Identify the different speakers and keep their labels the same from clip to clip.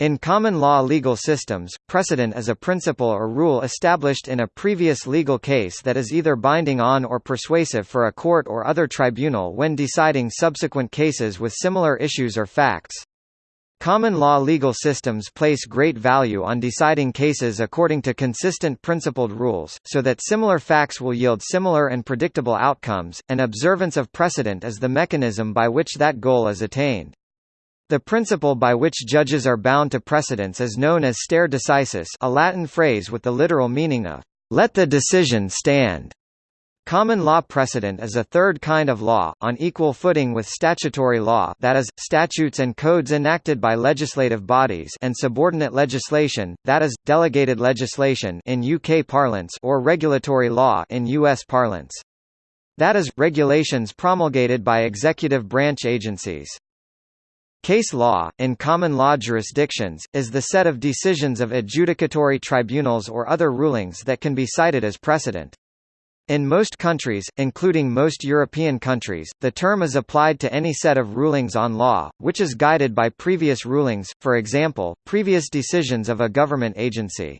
Speaker 1: In common law legal systems, precedent is a principle or rule established in a previous legal case that is either binding on or persuasive for a court or other tribunal when deciding subsequent cases with similar issues or facts. Common law legal systems place great value on deciding cases according to consistent principled rules, so that similar facts will yield similar and predictable outcomes, and observance of precedent is the mechanism by which that goal is attained. The principle by which judges are bound to precedents is known as stare decisis a Latin phrase with the literal meaning of, "...let the decision stand." Common law precedent is a third kind of law, on equal footing with statutory law that is, statutes and codes enacted by legislative bodies and subordinate legislation, that is, delegated legislation in UK parlance or regulatory law in US parlance. That is, regulations promulgated by executive branch agencies. Case law, in common law jurisdictions, is the set of decisions of adjudicatory tribunals or other rulings that can be cited as precedent. In most countries, including most European countries, the term is applied to any set of rulings on law, which is guided by previous rulings, for example, previous decisions of a government agency.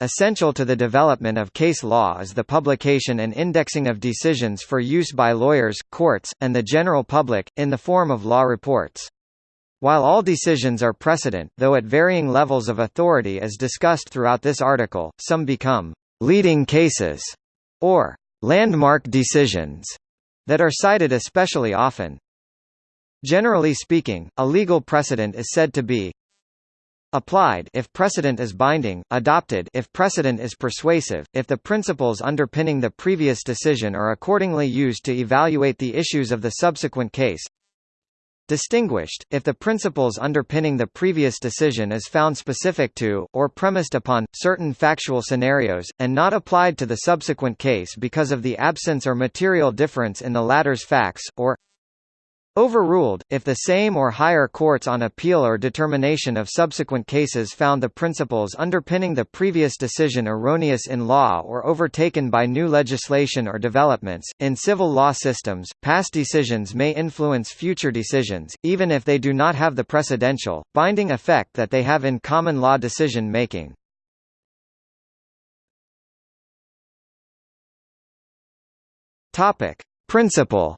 Speaker 1: Essential to the development of case law is the publication and indexing of decisions for use by lawyers, courts, and the general public, in the form of law reports. While all decisions are precedent, though at varying levels of authority as discussed throughout this article, some become «leading cases» or «landmark decisions» that are cited especially often. Generally speaking, a legal precedent is said to be applied if precedent is binding, adopted if precedent is persuasive, if the principles underpinning the previous decision are accordingly used to evaluate the issues of the subsequent case, Distinguished, if the principles underpinning the previous decision is found specific to, or premised upon, certain factual scenarios, and not applied to the subsequent case because of the absence or material difference in the latter's facts, or Overruled, if the same or higher courts on appeal or determination of subsequent cases found the principles underpinning the previous decision erroneous in law or overtaken by new legislation or developments. In civil law systems, past decisions may influence future decisions, even if they do not have the precedential,
Speaker 2: binding effect that they have in common law decision making. Principle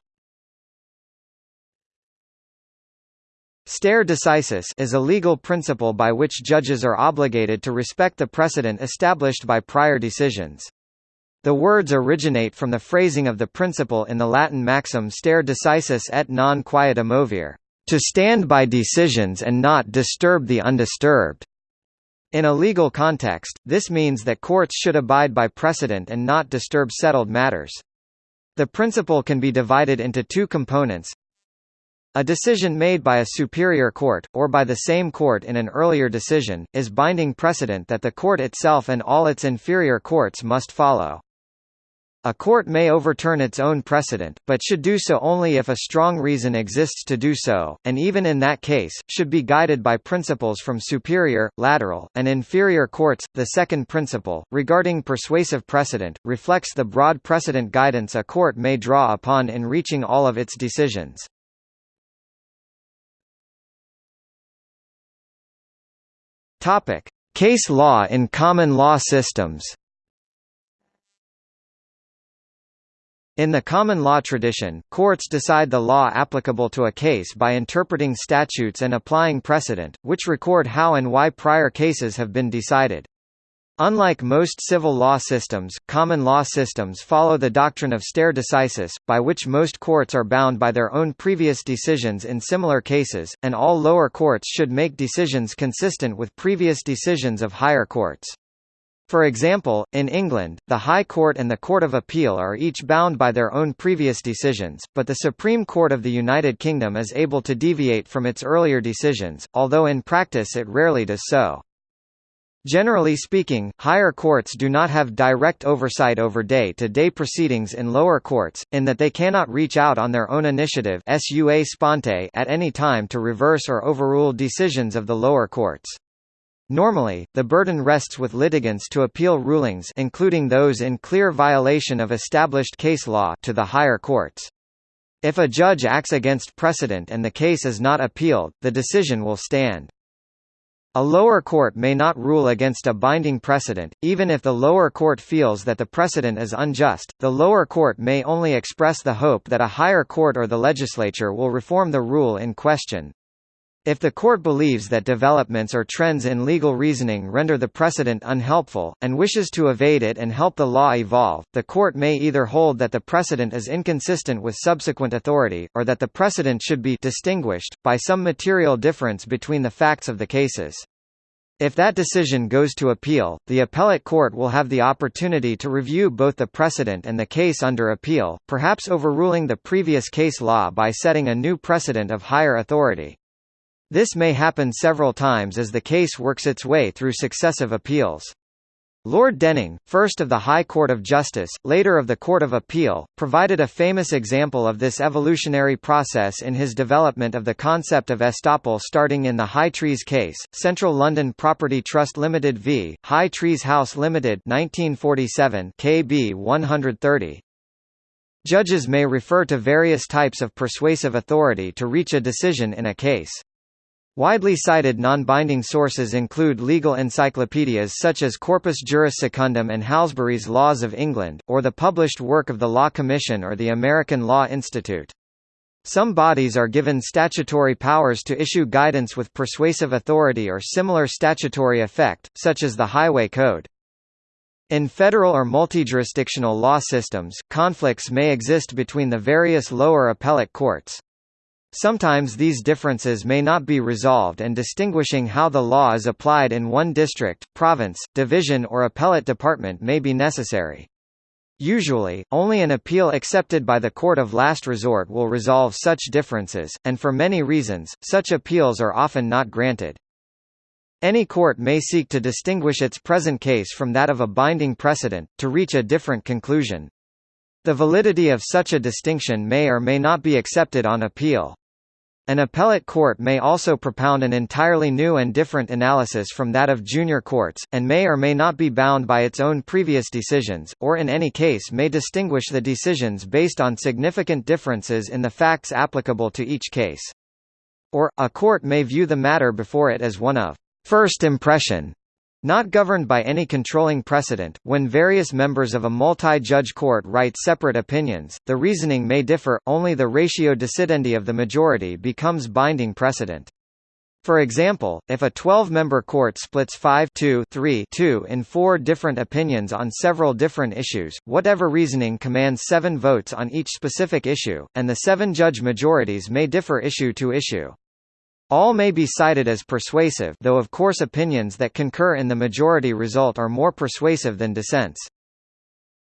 Speaker 2: Stare decisis
Speaker 1: is a legal principle by which judges are obligated to respect the precedent established by prior decisions. The words originate from the phrasing of the principle in the Latin maxim stare decisis et non quieta movere, to stand by decisions and not disturb the undisturbed. In a legal context, this means that courts should abide by precedent and not disturb settled matters. The principle can be divided into two components, a decision made by a superior court, or by the same court in an earlier decision, is binding precedent that the court itself and all its inferior courts must follow. A court may overturn its own precedent, but should do so only if a strong reason exists to do so, and even in that case, should be guided by principles from superior, lateral, and inferior courts. The second principle, regarding persuasive precedent, reflects the broad precedent guidance a court may draw upon in
Speaker 2: reaching all of its decisions. Topic: Case law in common law systems. In the common law tradition,
Speaker 1: courts decide the law applicable to a case by interpreting statutes and applying precedent, which record how and why prior cases have been decided. Unlike most civil law systems, common law systems follow the doctrine of stare decisis, by which most courts are bound by their own previous decisions in similar cases, and all lower courts should make decisions consistent with previous decisions of higher courts. For example, in England, the High Court and the Court of Appeal are each bound by their own previous decisions, but the Supreme Court of the United Kingdom is able to deviate from its earlier decisions, although in practice it rarely does so. Generally speaking, higher courts do not have direct oversight over day-to-day -day proceedings in lower courts, in that they cannot reach out on their own initiative at any time to reverse or overrule decisions of the lower courts. Normally, the burden rests with litigants to appeal rulings including those in clear violation of established case law to the higher courts. If a judge acts against precedent and the case is not appealed, the decision will stand. A lower court may not rule against a binding precedent, even if the lower court feels that the precedent is unjust. The lower court may only express the hope that a higher court or the legislature will reform the rule in question. If the court believes that developments or trends in legal reasoning render the precedent unhelpful, and wishes to evade it and help the law evolve, the court may either hold that the precedent is inconsistent with subsequent authority, or that the precedent should be distinguished, by some material difference between the facts of the cases. If that decision goes to appeal, the appellate court will have the opportunity to review both the precedent and the case under appeal, perhaps overruling the previous case law by setting a new precedent of higher authority. This may happen several times as the case works its way through successive appeals. Lord Denning, first of the High Court of Justice, later of the Court of Appeal, provided a famous example of this evolutionary process in his development of the concept of estoppel starting in the High Trees case, Central London Property Trust Limited v. High Trees House Limited 1947 KB 130. Judges may refer to various types of persuasive authority to reach a decision in a case. Widely cited non-binding sources include legal encyclopedias such as Corpus Juris Secundum and Halsbury's Laws of England, or the published work of the Law Commission or the American Law Institute. Some bodies are given statutory powers to issue guidance with persuasive authority or similar statutory effect, such as the Highway Code. In federal or multi-jurisdictional law systems, conflicts may exist between the various lower appellate courts. Sometimes these differences may not be resolved and distinguishing how the law is applied in one district, province, division or appellate department may be necessary. Usually, only an appeal accepted by the court of last resort will resolve such differences, and for many reasons, such appeals are often not granted. Any court may seek to distinguish its present case from that of a binding precedent, to reach a different conclusion. The validity of such a distinction may or may not be accepted on appeal. An appellate court may also propound an entirely new and different analysis from that of junior courts, and may or may not be bound by its own previous decisions, or in any case may distinguish the decisions based on significant differences in the facts applicable to each case. Or, a court may view the matter before it as one of first impression not governed by any controlling precedent, when various members of a multi-judge court write separate opinions, the reasoning may differ, only the ratio decidendi of the majority becomes binding precedent. For example, if a 12-member court splits 5-2-3-2 in four different opinions on several different issues, whatever reasoning commands seven votes on each specific issue, and the seven-judge majorities may differ issue to issue. All may be cited as persuasive though of course opinions that concur in the majority result are more persuasive than dissents.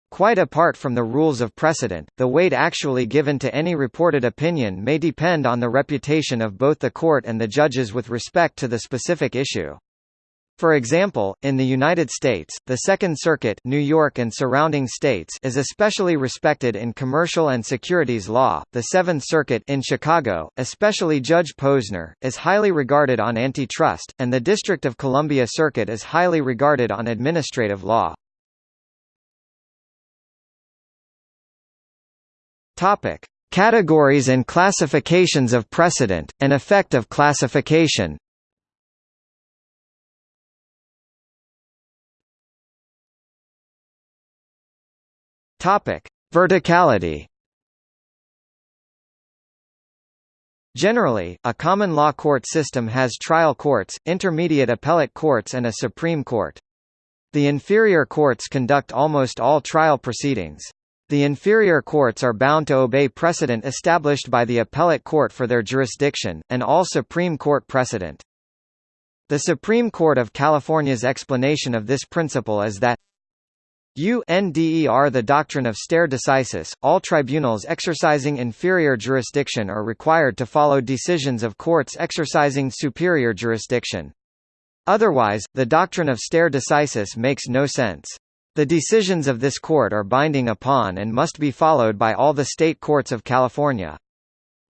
Speaker 1: Quite apart from the rules of precedent, the weight actually given to any reported opinion may depend on the reputation of both the court and the judges with respect to the specific issue. For example, in the United States, the Second Circuit New York and surrounding states is especially respected in commercial and securities law. The Seventh Circuit in Chicago, especially Judge Posner, is highly regarded on
Speaker 2: antitrust, and the District of Columbia Circuit is highly regarded on administrative law. Topic: Categories and classifications of precedent and effect of classification. Topic: Verticality. Generally, a common law court system has trial
Speaker 1: courts, intermediate appellate courts and a supreme court. The inferior courts conduct almost all trial proceedings. The inferior courts are bound to obey precedent established by the appellate court for their jurisdiction, and all Supreme Court precedent. The Supreme Court of California's explanation of this principle is that UNDER The doctrine of stare decisis, all tribunals exercising inferior jurisdiction are required to follow decisions of courts exercising superior jurisdiction. Otherwise, the doctrine of stare decisis makes no sense. The decisions of this court are binding upon and must be followed by all the state courts of California.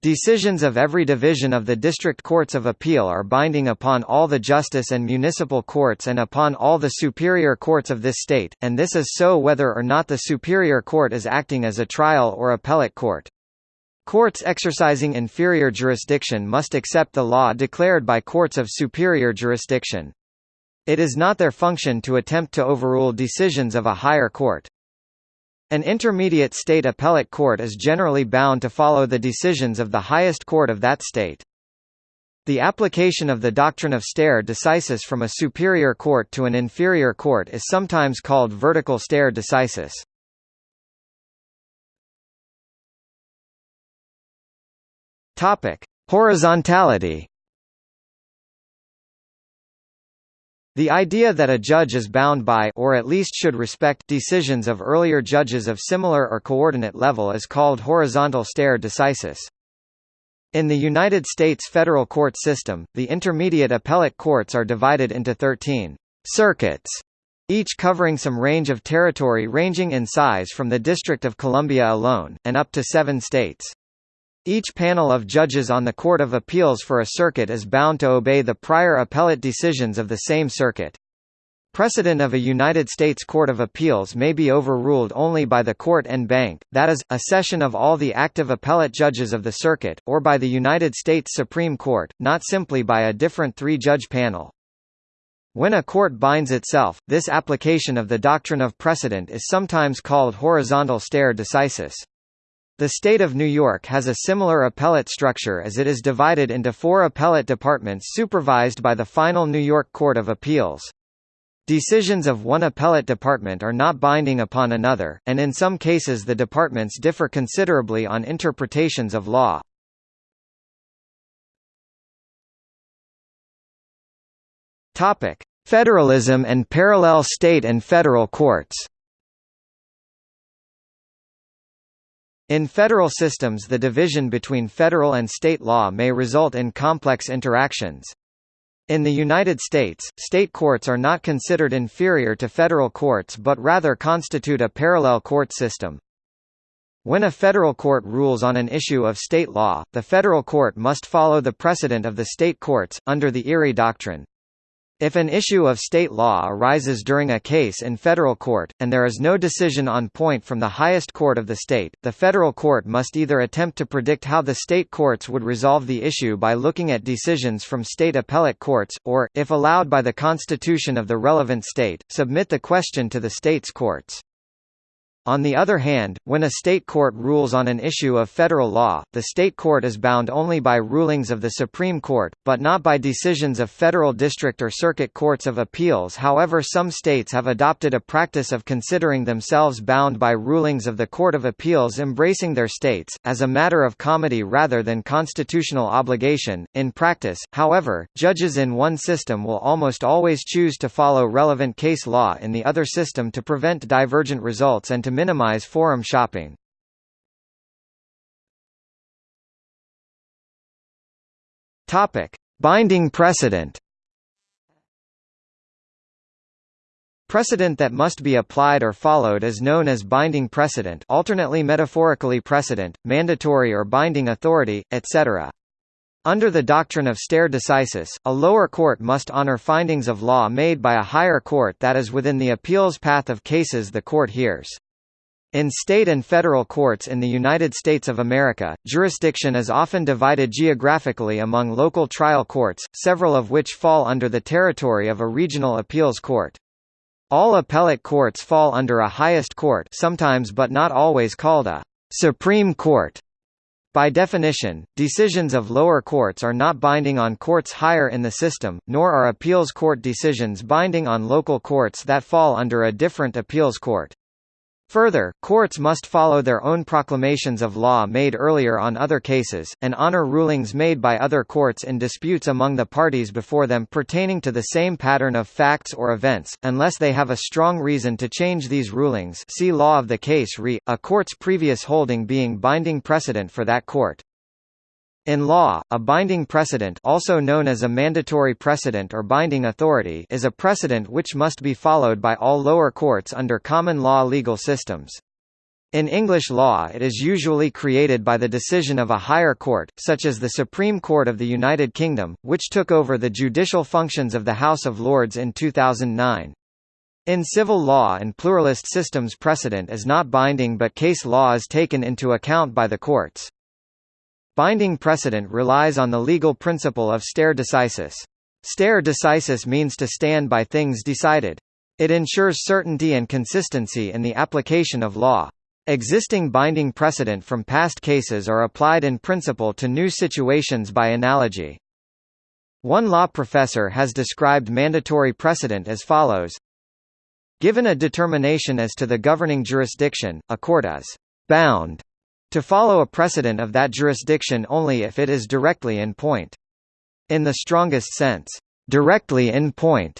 Speaker 1: Decisions of every division of the District Courts of Appeal are binding upon all the justice and municipal courts and upon all the superior courts of this state, and this is so whether or not the superior court is acting as a trial or appellate court. Courts exercising inferior jurisdiction must accept the law declared by courts of superior jurisdiction. It is not their function to attempt to overrule decisions of a higher court. An intermediate state appellate court is generally bound to follow the decisions of the highest court of that state. The application of the doctrine of stare decisis from a superior court to an inferior court is sometimes called vertical
Speaker 2: stare decisis. Horizontality The idea that a judge is bound by or at least should respect
Speaker 1: decisions of earlier judges of similar or coordinate level is called horizontal stare decisis. In the United States federal court system, the intermediate appellate courts are divided into 13 circuits, each covering some range of territory ranging in size from the District of Columbia alone, and up to seven states. Each panel of judges on the Court of Appeals for a circuit is bound to obey the prior appellate decisions of the same circuit. Precedent of a United States Court of Appeals may be overruled only by the court en banc, that is, a session of all the active appellate judges of the circuit, or by the United States Supreme Court, not simply by a different three-judge panel. When a court binds itself, this application of the doctrine of precedent is sometimes called horizontal stare decisis. The state of New York has a similar appellate structure as it is divided into four appellate departments supervised by the final New York Court of Appeals. Decisions of one appellate department are not binding upon another, and in some cases the departments differ considerably on interpretations
Speaker 2: of law. Federalism and parallel state and federal courts In federal systems the
Speaker 1: division between federal and state law may result in complex interactions. In the United States, state courts are not considered inferior to federal courts but rather constitute a parallel court system. When a federal court rules on an issue of state law, the federal court must follow the precedent of the state courts, under the Erie Doctrine. If an issue of state law arises during a case in federal court, and there is no decision on point from the highest court of the state, the federal court must either attempt to predict how the state courts would resolve the issue by looking at decisions from state appellate courts, or, if allowed by the constitution of the relevant state, submit the question to the state's courts. On the other hand, when a state court rules on an issue of federal law, the state court is bound only by rulings of the Supreme Court, but not by decisions of federal district or circuit courts of appeals however some states have adopted a practice of considering themselves bound by rulings of the Court of Appeals embracing their states, as a matter of comity rather than constitutional obligation. In practice, however, judges in one system will almost always choose to follow relevant case law in the other system to prevent
Speaker 2: divergent results and to minimize forum shopping. Topic: Binding precedent. Precedent that must be applied or
Speaker 1: followed is known as binding precedent, alternately metaphorically precedent, mandatory or binding authority, etc. Under the doctrine of stare decisis, a lower court must honor findings of law made by a higher court that is within the appeals path of cases the court hears. In state and federal courts in the United States of America, jurisdiction is often divided geographically among local trial courts, several of which fall under the territory of a regional appeals court. All appellate courts fall under a highest court sometimes but not always called a «Supreme Court». By definition, decisions of lower courts are not binding on courts higher in the system, nor are appeals court decisions binding on local courts that fall under a different appeals court. Further, courts must follow their own proclamations of law made earlier on other cases, and honor rulings made by other courts in disputes among the parties before them pertaining to the same pattern of facts or events, unless they have a strong reason to change these rulings see law of the case re, a court's previous holding being binding precedent for that court. In law, a binding precedent also known as a mandatory precedent or binding authority is a precedent which must be followed by all lower courts under common law legal systems. In English law it is usually created by the decision of a higher court, such as the Supreme Court of the United Kingdom, which took over the judicial functions of the House of Lords in 2009. In civil law and pluralist systems precedent is not binding but case law is taken into account by the courts. Binding precedent relies on the legal principle of stare decisis. Stare decisis means to stand by things decided. It ensures certainty and consistency in the application of law. Existing binding precedent from past cases are applied in principle to new situations by analogy. One law professor has described mandatory precedent as follows Given a determination as to the governing jurisdiction, a court is bound to follow a precedent of that jurisdiction only if it is directly in point. In the strongest sense, directly in point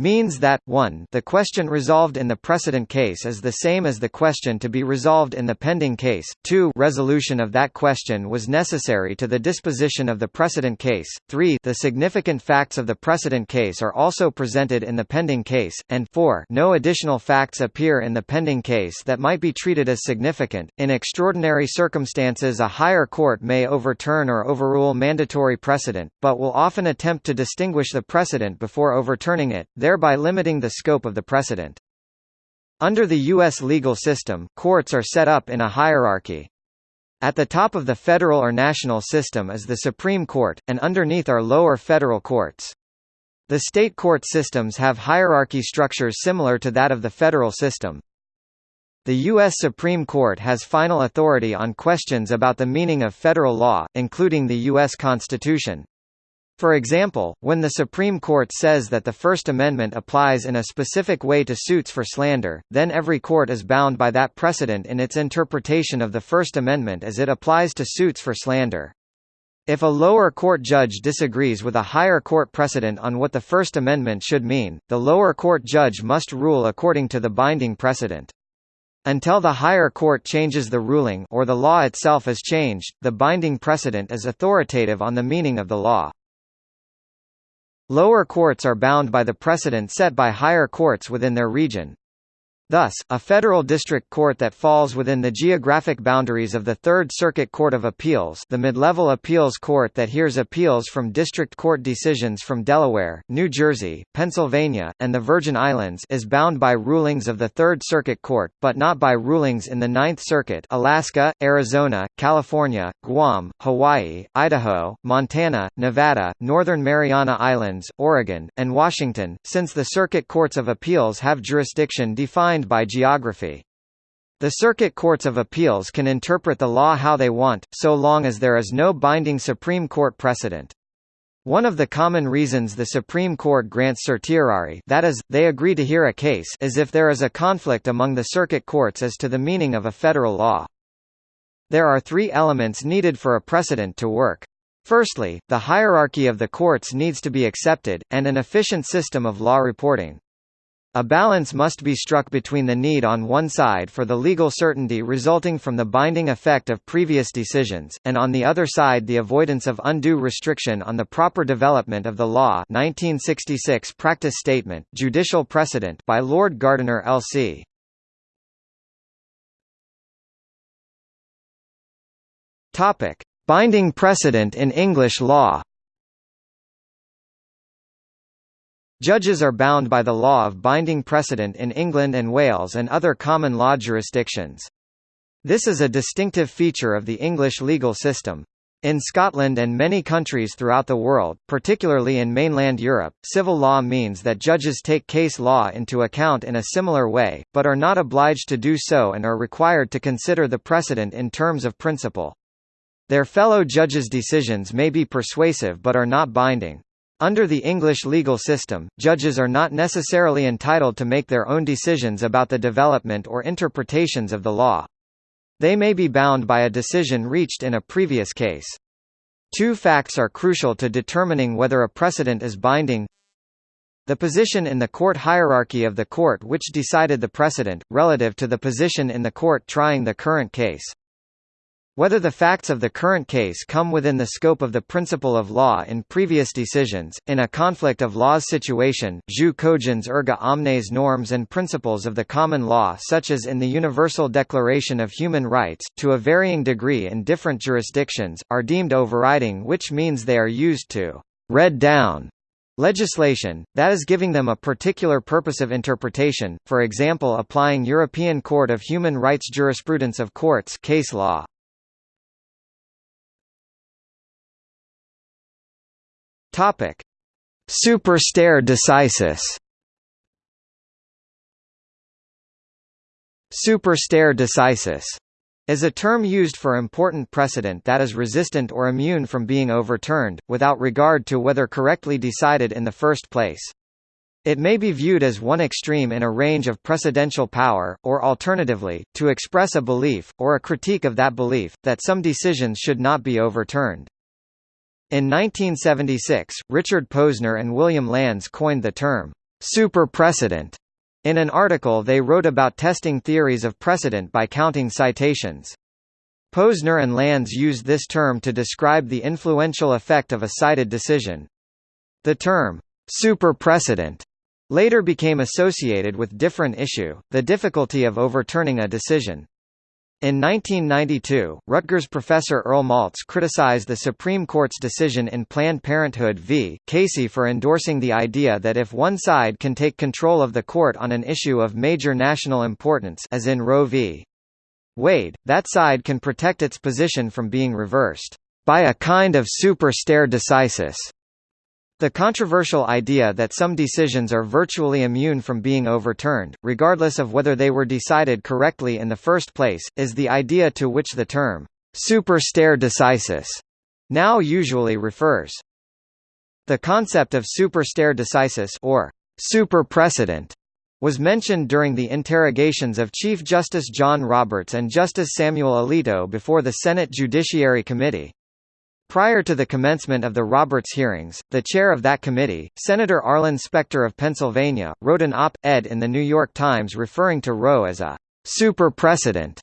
Speaker 1: means that 1 the question resolved in the precedent case is the same as the question to be resolved in the pending case, 2 resolution of that question was necessary to the disposition of the precedent case, 3 the significant facts of the precedent case are also presented in the pending case, and 4 no additional facts appear in the pending case that might be treated as significant. In extraordinary circumstances a higher court may overturn or overrule mandatory precedent, but will often attempt to distinguish the precedent before overturning it, thereby limiting the scope of the precedent. Under the U.S. legal system, courts are set up in a hierarchy. At the top of the federal or national system is the Supreme Court, and underneath are lower federal courts. The state court systems have hierarchy structures similar to that of the federal system. The U.S. Supreme Court has final authority on questions about the meaning of federal law, including the U.S. Constitution. For example, when the Supreme Court says that the First Amendment applies in a specific way to suits for slander, then every court is bound by that precedent in its interpretation of the First Amendment as it applies to suits for slander. If a lower court judge disagrees with a higher court precedent on what the First Amendment should mean, the lower court judge must rule according to the binding precedent. Until the higher court changes the ruling or the law itself is changed, the binding precedent is authoritative on the meaning of the law. Lower courts are bound by the precedent set by higher courts within their region. Thus, a federal district court that falls within the geographic boundaries of the Third Circuit Court of Appeals the mid-level appeals court that hears appeals from district court decisions from Delaware, New Jersey, Pennsylvania, and the Virgin Islands is bound by rulings of the Third Circuit Court, but not by rulings in the Ninth Circuit Alaska, Arizona, California, Guam, Hawaii, Idaho, Montana, Nevada, Northern Mariana Islands, Oregon, and Washington, since the circuit courts of appeals have jurisdiction defined defined by geography. The circuit courts of appeals can interpret the law how they want, so long as there is no binding Supreme Court precedent. One of the common reasons the Supreme Court grants certiorari that is, they agree to hear a case is if there is a conflict among the circuit courts as to the meaning of a federal law. There are three elements needed for a precedent to work. Firstly, the hierarchy of the courts needs to be accepted, and an efficient system of law reporting. A balance must be struck between the need on one side for the legal certainty resulting from the binding effect of previous decisions, and on the other side the avoidance of undue restriction on the proper development of the law 1966
Speaker 2: Practice Statement Judicial Precedent by Lord Gardiner L.C. Binding precedent in English law
Speaker 1: Judges are bound by the law of binding precedent in England and Wales and other common law jurisdictions. This is a distinctive feature of the English legal system. In Scotland and many countries throughout the world, particularly in mainland Europe, civil law means that judges take case law into account in a similar way, but are not obliged to do so and are required to consider the precedent in terms of principle. Their fellow judges' decisions may be persuasive but are not binding. Under the English legal system, judges are not necessarily entitled to make their own decisions about the development or interpretations of the law. They may be bound by a decision reached in a previous case. Two facts are crucial to determining whether a precedent is binding. The position in the court hierarchy of the court which decided the precedent, relative to the position in the court trying the current case. Whether the facts of the current case come within the scope of the principle of law in previous decisions, in a conflict of laws situation, jus cogens erga omnes norms and principles of the common law such as in the Universal Declaration of Human Rights, to a varying degree in different jurisdictions, are deemed overriding which means they are used to «read down» legislation, that is giving them a particular purpose of interpretation, for example applying European
Speaker 2: Court of Human Rights jurisprudence of courts case law. Topic: Superstare decisis. Superstare decisis is a term used for important precedent that is
Speaker 1: resistant or immune from being overturned, without regard to whether correctly decided in the first place. It may be viewed as one extreme in a range of precedential power, or alternatively, to express a belief, or a critique of that belief, that some decisions should not be overturned. In 1976, Richard Posner and William Landes coined the term, superprecedent. In an article they wrote about testing theories of precedent by counting citations. Posner and Landes used this term to describe the influential effect of a cited decision. The term, superprecedent, later became associated with different issue, the difficulty of overturning a decision. In 1992, Rutgers professor Earl Maltz criticized the Supreme Court's decision in Planned Parenthood v. Casey for endorsing the idea that if one side can take control of the court on an issue of major national importance as in Roe v. Wade, that side can protect its position from being reversed by a kind of super stare decisis. The controversial idea that some decisions are virtually immune from being overturned, regardless of whether they were decided correctly in the first place, is the idea to which the term super stare decisis now usually refers. The concept of super stare decisis or super precedent was mentioned during the interrogations of Chief Justice John Roberts and Justice Samuel Alito before the Senate Judiciary Committee. Prior to the commencement of the Roberts hearings, the chair of that committee, Senator Arlen Specter of Pennsylvania, wrote an op-ed in The New York Times referring to Roe as a «super precedent».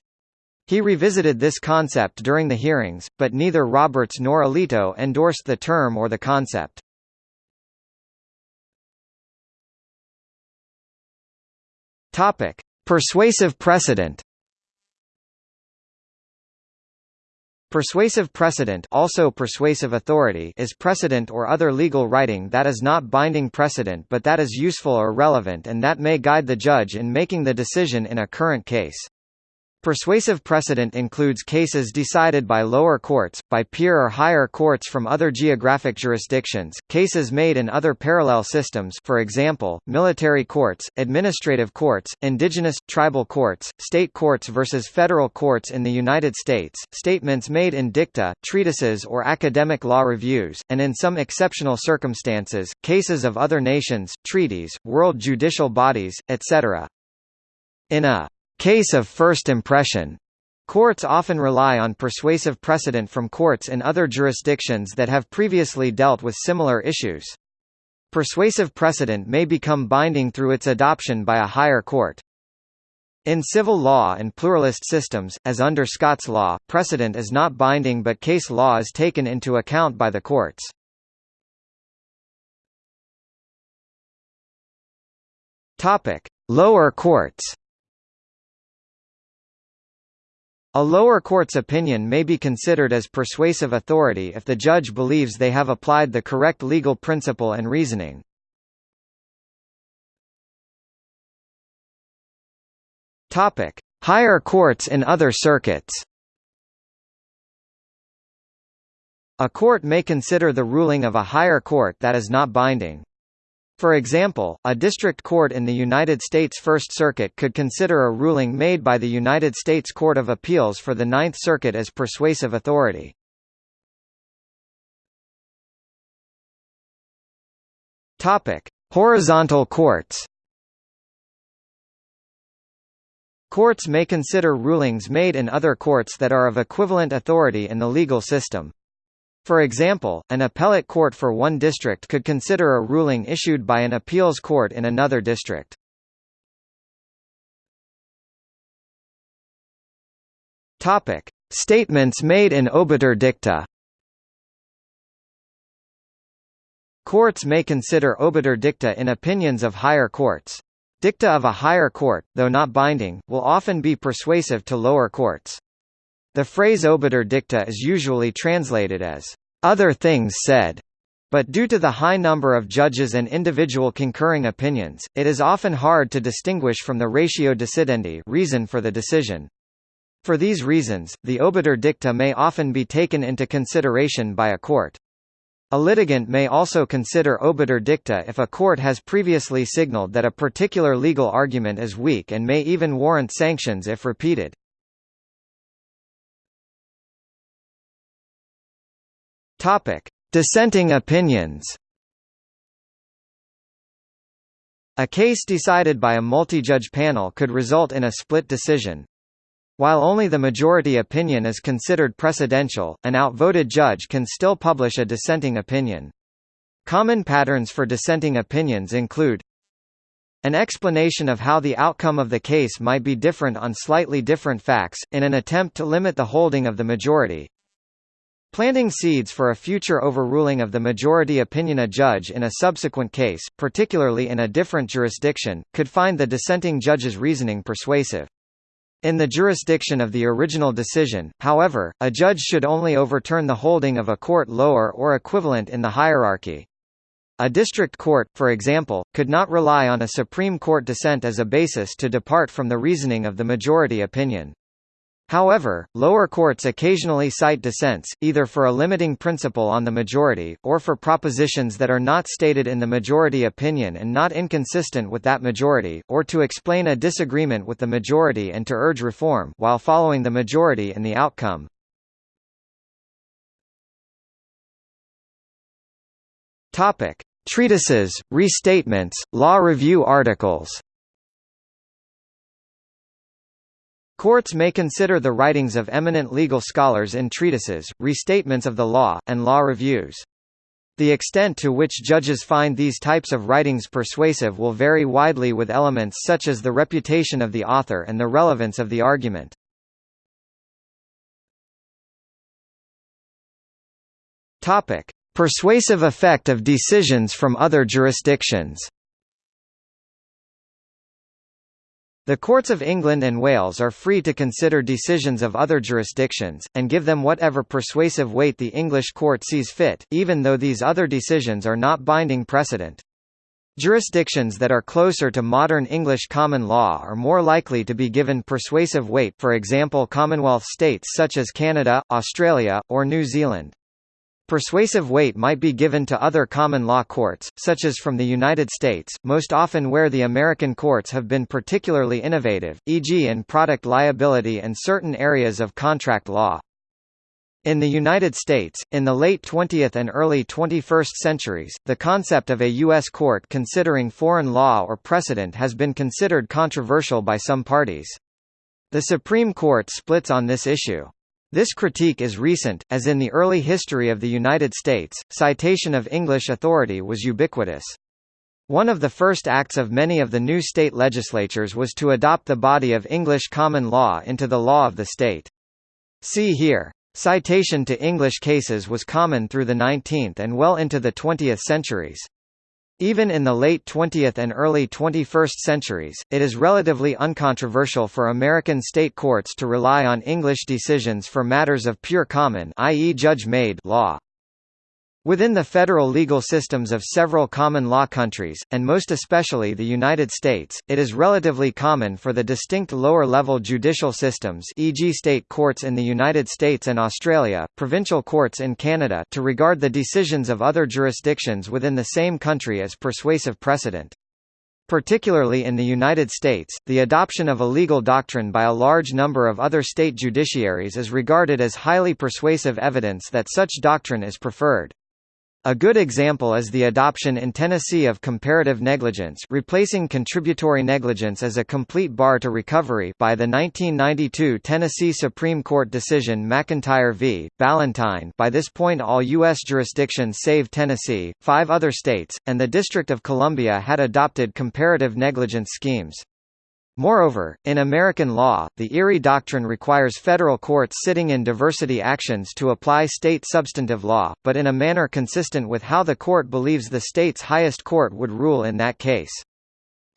Speaker 1: He revisited this concept during the hearings, but neither
Speaker 2: Roberts nor Alito endorsed the term or the concept. Persuasive precedent Persuasive precedent
Speaker 1: also persuasive authority is precedent or other legal writing that is not binding precedent but that is useful or relevant and that may guide the judge in making the decision in a current case. Persuasive precedent includes cases decided by lower courts, by peer or higher courts from other geographic jurisdictions, cases made in other parallel systems for example, military courts, administrative courts, indigenous, tribal courts, state courts versus federal courts in the United States, statements made in dicta, treatises or academic law reviews, and in some exceptional circumstances, cases of other nations, treaties, world judicial bodies, etc. In a Case of first impression Courts often rely on persuasive precedent from courts in other jurisdictions that have previously dealt with similar issues. Persuasive precedent may become binding through its adoption by a higher court. In civil law and pluralist systems, as under Scots law, precedent is not binding but case law
Speaker 2: is taken into account by the courts. Lower courts A lower court's opinion may be considered as persuasive authority if the judge believes they have applied the correct legal principle and reasoning. Higher courts in other circuits
Speaker 1: A court may consider the ruling of a higher court that is not binding. For example, a district court in the United States First Circuit could consider a ruling
Speaker 2: made by the United States Court of Appeals for the Ninth Circuit as persuasive authority. Horizontal courts
Speaker 1: Courts may consider rulings made in other courts that are of equivalent authority in the legal system. For example, an appellate court for one district could consider a ruling issued
Speaker 2: by an appeals court in another district. Topic: Statements made in obiter dicta. Courts may consider obiter
Speaker 1: dicta in opinions of higher courts. Dicta of a higher court, though not binding, will often be persuasive to lower courts. The phrase obiter dicta is usually translated as, "...other things said", but due to the high number of judges and individual concurring opinions, it is often hard to distinguish from the ratio decidendi reason for the decision. For these reasons, the obiter dicta may often be taken into consideration by a court. A litigant may also consider obiter dicta if a court has previously signaled that a particular legal argument is weak and may even warrant sanctions
Speaker 2: if repeated. Topic: Dissenting opinions. A case decided by a multi-judge panel could result in a split
Speaker 1: decision. While only the majority opinion is considered precedential, an outvoted judge can still publish a dissenting opinion. Common patterns for dissenting opinions include an explanation of how the outcome of the case might be different on slightly different facts, in an attempt to limit the holding of the majority, Planting seeds for a future overruling of the majority opinion a judge in a subsequent case, particularly in a different jurisdiction, could find the dissenting judge's reasoning persuasive. In the jurisdiction of the original decision, however, a judge should only overturn the holding of a court lower or equivalent in the hierarchy. A district court, for example, could not rely on a Supreme Court dissent as a basis to depart from the reasoning of the majority opinion. However, lower courts occasionally cite dissents, either for a limiting principle on the majority, or for propositions that are not stated in the majority opinion and not inconsistent with that majority, or to explain a disagreement with the majority and
Speaker 2: to urge reform while following the majority in the outcome. Treatises, restatements, law review articles
Speaker 1: Courts may consider the writings of eminent legal scholars in treatises, restatements of the law, and law reviews. The extent to which judges find these types of writings persuasive will vary widely with elements such as the reputation of the author and the relevance
Speaker 2: of the argument. Persuasive effect of decisions from other jurisdictions The courts of England and Wales
Speaker 1: are free to consider decisions of other jurisdictions, and give them whatever persuasive weight the English court sees fit, even though these other decisions are not binding precedent. Jurisdictions that are closer to modern English common law are more likely to be given persuasive weight for example Commonwealth states such as Canada, Australia, or New Zealand. Persuasive weight might be given to other common law courts, such as from the United States, most often where the American courts have been particularly innovative, e.g. in product liability and certain areas of contract law. In the United States, in the late 20th and early 21st centuries, the concept of a U.S. court considering foreign law or precedent has been considered controversial by some parties. The Supreme Court splits on this issue. This critique is recent, as in the early history of the United States, citation of English authority was ubiquitous. One of the first acts of many of the new state legislatures was to adopt the body of English common law into the law of the state. See here. Citation to English cases was common through the 19th and well into the 20th centuries. Even in the late 20th and early 21st centuries, it is relatively uncontroversial for American state courts to rely on English decisions for matters of pure common i.e. judge-made law. Within the federal legal systems of several common law countries, and most especially the United States, it is relatively common for the distinct lower-level judicial systems e.g. state courts in the United States and Australia, provincial courts in Canada to regard the decisions of other jurisdictions within the same country as persuasive precedent. Particularly in the United States, the adoption of a legal doctrine by a large number of other state judiciaries is regarded as highly persuasive evidence that such doctrine is preferred. A good example is the adoption in Tennessee of comparative negligence replacing contributory negligence as a complete bar to recovery by the 1992 Tennessee Supreme Court decision McIntyre v. Balentine by this point all U.S. jurisdictions save Tennessee, five other states, and the District of Columbia had adopted comparative negligence schemes. Moreover, in American law, the Erie Doctrine requires federal courts sitting in diversity actions to apply state substantive law, but in a manner consistent with how the court believes the state's highest court would rule in that case.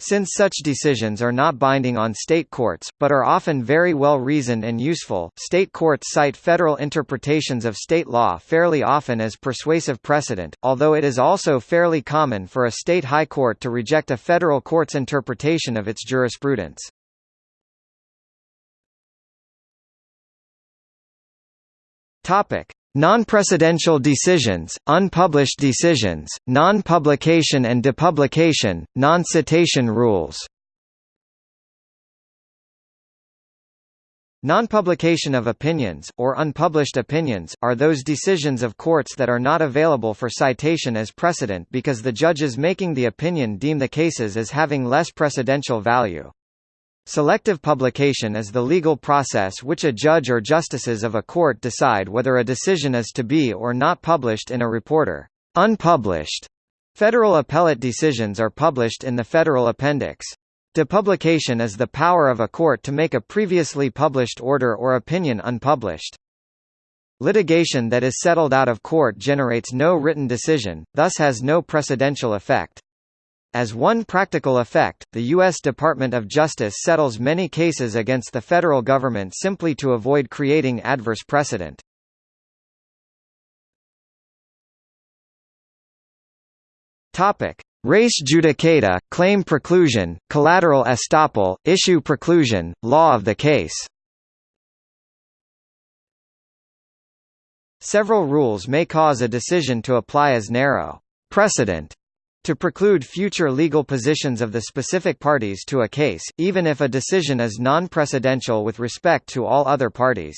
Speaker 1: Since such decisions are not binding on state courts, but are often very well reasoned and useful, state courts cite federal interpretations of state law fairly often as persuasive precedent, although it is also fairly common for a state high court
Speaker 2: to reject a federal court's interpretation of its jurisprudence. Topic.
Speaker 1: Non-precedential decisions, unpublished decisions, non-publication and depublication, non-citation rules Non-publication of opinions, or unpublished opinions, are those decisions of courts that are not available for citation as precedent because the judges making the opinion deem the cases as having less precedential value. Selective publication is the legal process which a judge or justices of a court decide whether a decision is to be or not published in a reporter. Unpublished federal appellate decisions are published in the federal appendix. Depublication is the power of a court to make a previously published order or opinion unpublished. Litigation that is settled out of court generates no written decision, thus has no precedential effect. As one practical effect, the U.S. Department of Justice settles many cases against the
Speaker 2: federal government simply to avoid creating adverse precedent. Topic: Res judicata, claim preclusion, collateral estoppel, issue preclusion, law of the case. Several rules may cause a decision to apply as narrow precedent to preclude future
Speaker 1: legal positions of the specific parties to a case, even if a decision is non-precedential
Speaker 2: with respect to all other parties.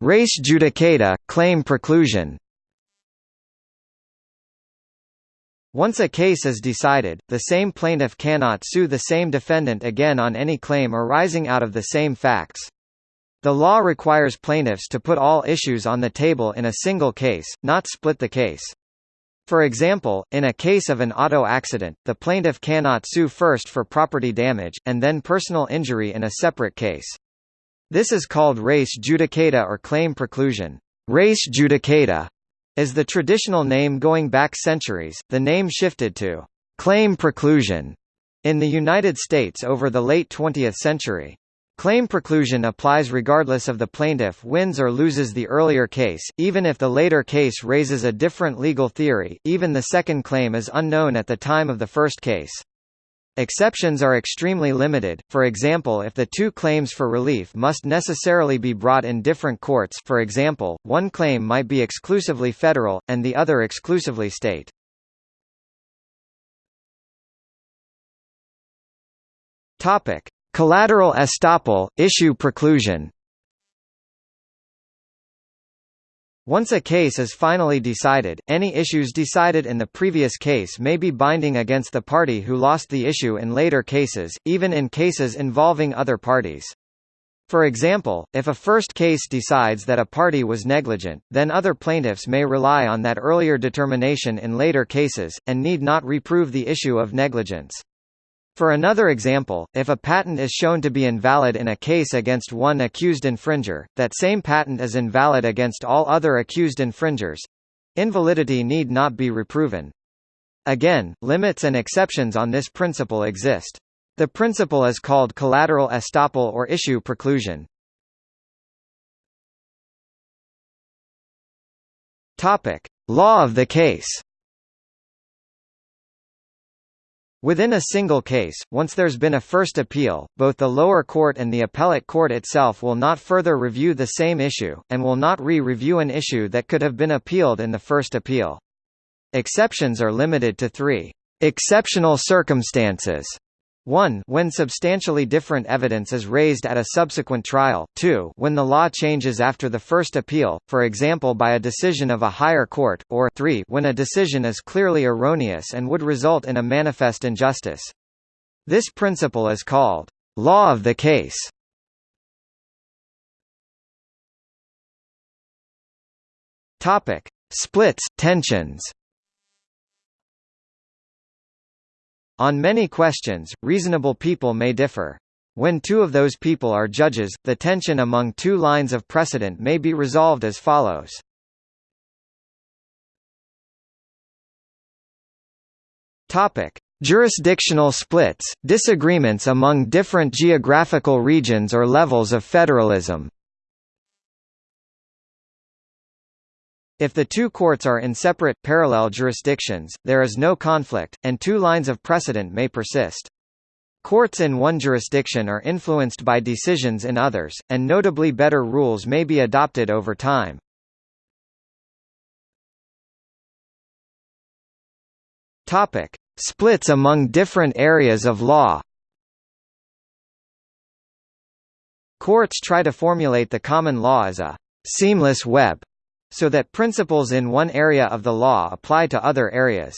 Speaker 2: Res judicata, claim preclusion Once a case is decided,
Speaker 1: the same plaintiff cannot sue the same defendant again on any claim arising out of the same facts. The law requires plaintiffs to put all issues on the table in a single case, not split the case. For example, in a case of an auto accident, the plaintiff cannot sue first for property damage, and then personal injury in a separate case. This is called res judicata or claim preclusion. Res judicata is the traditional name going back centuries, the name shifted to claim preclusion in the United States over the late 20th century. Claim preclusion applies regardless of the plaintiff wins or loses the earlier case, even if the later case raises a different legal theory, even the second claim is unknown at the time of the first case. Exceptions are extremely limited, for example if the two claims for relief must necessarily be brought in different courts for example, one claim might be exclusively
Speaker 2: federal, and the other exclusively state. Topic. Collateral estoppel, issue preclusion Once a case
Speaker 1: is finally decided, any issues decided in the previous case may be binding against the party who lost the issue in later cases, even in cases involving other parties. For example, if a first case decides that a party was negligent, then other plaintiffs may rely on that earlier determination in later cases, and need not reprove the issue of negligence. For another example, if a patent is shown to be invalid in a case against one accused infringer, that same patent is invalid against all other accused infringers. Invalidity need not be reproven. Again, limits and exceptions
Speaker 2: on this principle exist. The principle is called collateral estoppel or issue preclusion. Topic: Law of the case.
Speaker 1: Within a single case, once there's been a first appeal, both the lower court and the appellate court itself will not further review the same issue, and will not re-review an issue that could have been appealed in the first appeal. Exceptions are limited to three exceptional circumstances 1 when substantially different evidence is raised at a subsequent trial, 2 when the law changes after the first appeal, for example by a decision of a higher court, or 3 when a decision is clearly erroneous and would result in a manifest
Speaker 2: injustice. This principle is called, "...law of the case". splits, tensions
Speaker 1: On many questions, reasonable people may differ. When two of those people are judges,
Speaker 2: the tension among two lines of precedent may be resolved as follows. Topic:
Speaker 1: Jurisdictional splits, disagreements among different geographical regions or levels of federalism If the two courts are in separate, parallel jurisdictions, there is no conflict, and two lines of precedent may persist. Courts in one jurisdiction are influenced by decisions in
Speaker 2: others, and notably better rules may be adopted over time. Splits among different areas of law
Speaker 1: Courts try to formulate the common law as a «seamless web» so that principles in one area of the law apply to other areas.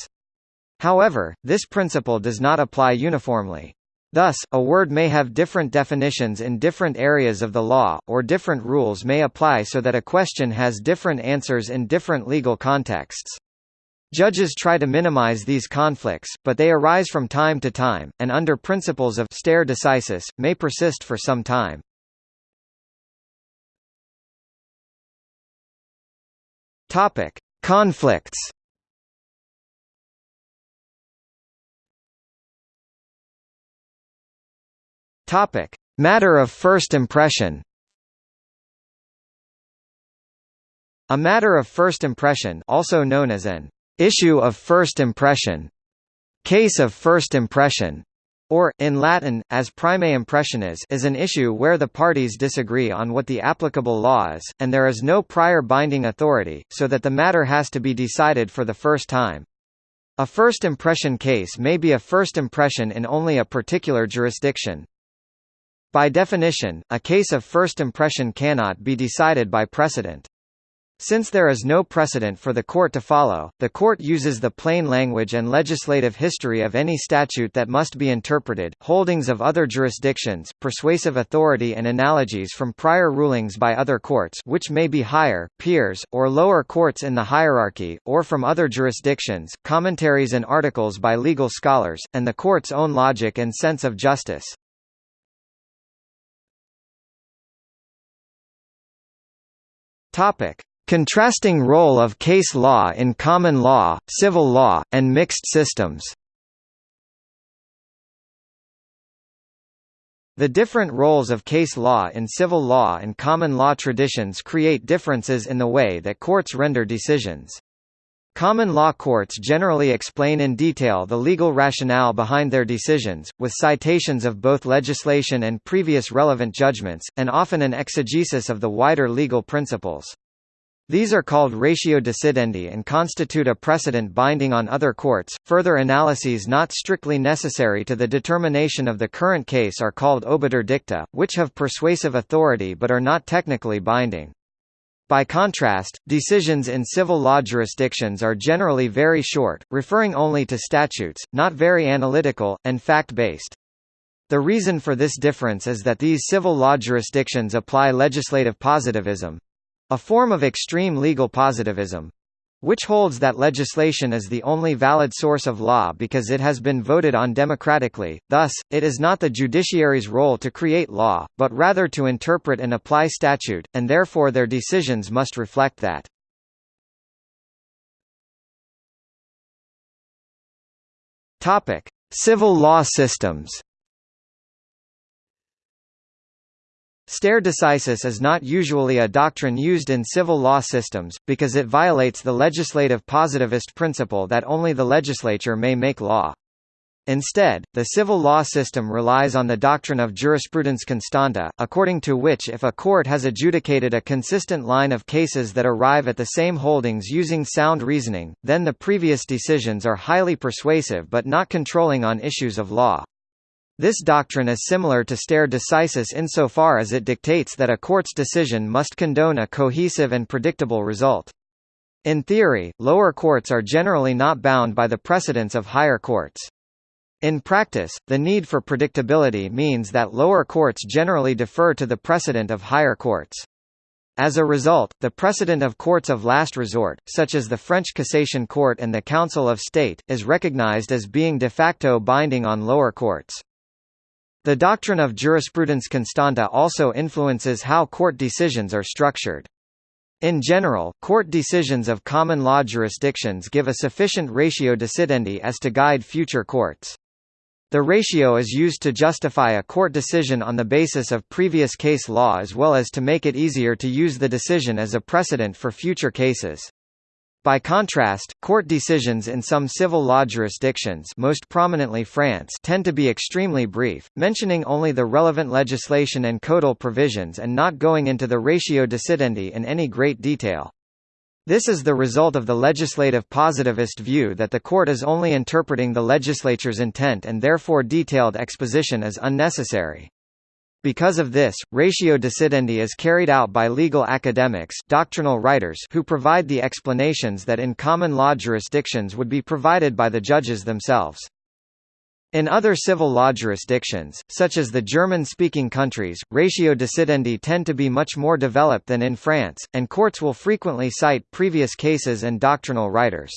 Speaker 1: However, this principle does not apply uniformly. Thus, a word may have different definitions in different areas of the law, or different rules may apply so that a question has different answers in different legal contexts. Judges try to minimize these conflicts, but they arise from
Speaker 2: time to time, and under principles of stare decisis, may persist for some time. Topic: Conflicts. Topic: Matter of first impression. A matter of first impression, also known as an issue of first impression, case of first
Speaker 1: impression, or, in Latin, as primae impressionis is an issue where the parties disagree on what the applicable law is, and there is no prior binding authority, so that the matter has to be decided for the first time. A first impression case may be a first impression in only a particular jurisdiction. By definition, a case of first impression cannot be decided by precedent. Since there is no precedent for the court to follow, the court uses the plain language and legislative history of any statute that must be interpreted, holdings of other jurisdictions, persuasive authority and analogies from prior rulings by other courts which may be higher, peers, or lower courts in the hierarchy, or from other jurisdictions, commentaries and articles by legal scholars, and the
Speaker 2: court's own logic and sense of justice. Topic. Contrasting role of case law in common law, civil law, and mixed systems The different roles of case law in
Speaker 1: civil law and common law traditions create differences in the way that courts render decisions. Common law courts generally explain in detail the legal rationale behind their decisions, with citations of both legislation and previous relevant judgments, and often an exegesis of the wider legal principles. These are called ratio decidendi and constitute a precedent binding on other courts. Further analyses not strictly necessary to the determination of the current case are called obiter dicta, which have persuasive authority but are not technically binding. By contrast, decisions in civil law jurisdictions are generally very short, referring only to statutes, not very analytical, and fact-based. The reason for this difference is that these civil law jurisdictions apply legislative positivism, a form of extreme legal positivism, which holds that legislation is the only valid source of law because it has been voted on democratically, thus, it is not the judiciary's role to create law, but rather to
Speaker 2: interpret and apply statute, and therefore their decisions must reflect that. Civil law systems
Speaker 1: Stare decisis is not usually a doctrine used in civil law systems, because it violates the legislative positivist principle that only the legislature may make law. Instead, the civil law system relies on the doctrine of jurisprudence constante, according to which if a court has adjudicated a consistent line of cases that arrive at the same holdings using sound reasoning, then the previous decisions are highly persuasive but not controlling on issues of law. This doctrine is similar to stare decisis insofar as it dictates that a court's decision must condone a cohesive and predictable result. In theory, lower courts are generally not bound by the precedents of higher courts. In practice, the need for predictability means that lower courts generally defer to the precedent of higher courts. As a result, the precedent of courts of last resort, such as the French Cassation Court and the Council of State, is recognized as being de facto binding on lower courts. The doctrine of jurisprudence constante also influences how court decisions are structured. In general, court decisions of common law jurisdictions give a sufficient ratio decidendi as to guide future courts. The ratio is used to justify a court decision on the basis of previous case law as well as to make it easier to use the decision as a precedent for future cases. By contrast, court decisions in some civil law jurisdictions most prominently France tend to be extremely brief, mentioning only the relevant legislation and codal provisions and not going into the ratio decidendi in any great detail. This is the result of the legislative positivist view that the court is only interpreting the legislature's intent and therefore detailed exposition is unnecessary. Because of this, ratio decidendi is carried out by legal academics doctrinal writers who provide the explanations that in common law jurisdictions would be provided by the judges themselves. In other civil law jurisdictions, such as the German-speaking countries, ratio decidendi tend to be much more developed than in France, and courts will frequently cite previous cases and doctrinal writers.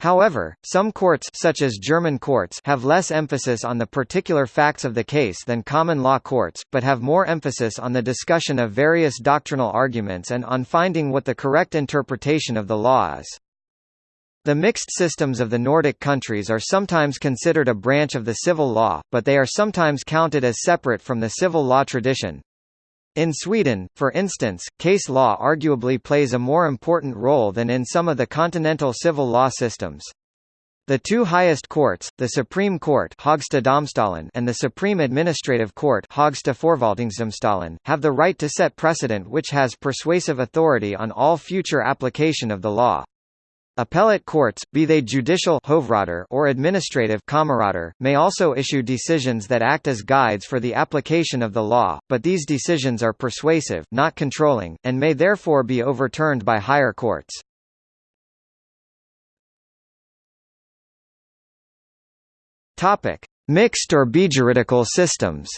Speaker 1: However, some courts such as German courts have less emphasis on the particular facts of the case than common law courts, but have more emphasis on the discussion of various doctrinal arguments and on finding what the correct interpretation of the law is. The mixed systems of the Nordic countries are sometimes considered a branch of the civil law, but they are sometimes counted as separate from the civil law tradition. In Sweden, for instance, case law arguably plays a more important role than in some of the continental civil law systems. The two highest courts, the Supreme Court and the Supreme Administrative Court have the right to set precedent which has persuasive authority on all future application of the law. Appellate courts, be they judicial or administrative may also issue decisions that act as guides for the application of the law, but these decisions are
Speaker 2: persuasive not controlling, and may therefore be overturned by higher courts. Mixed or bijuridical systems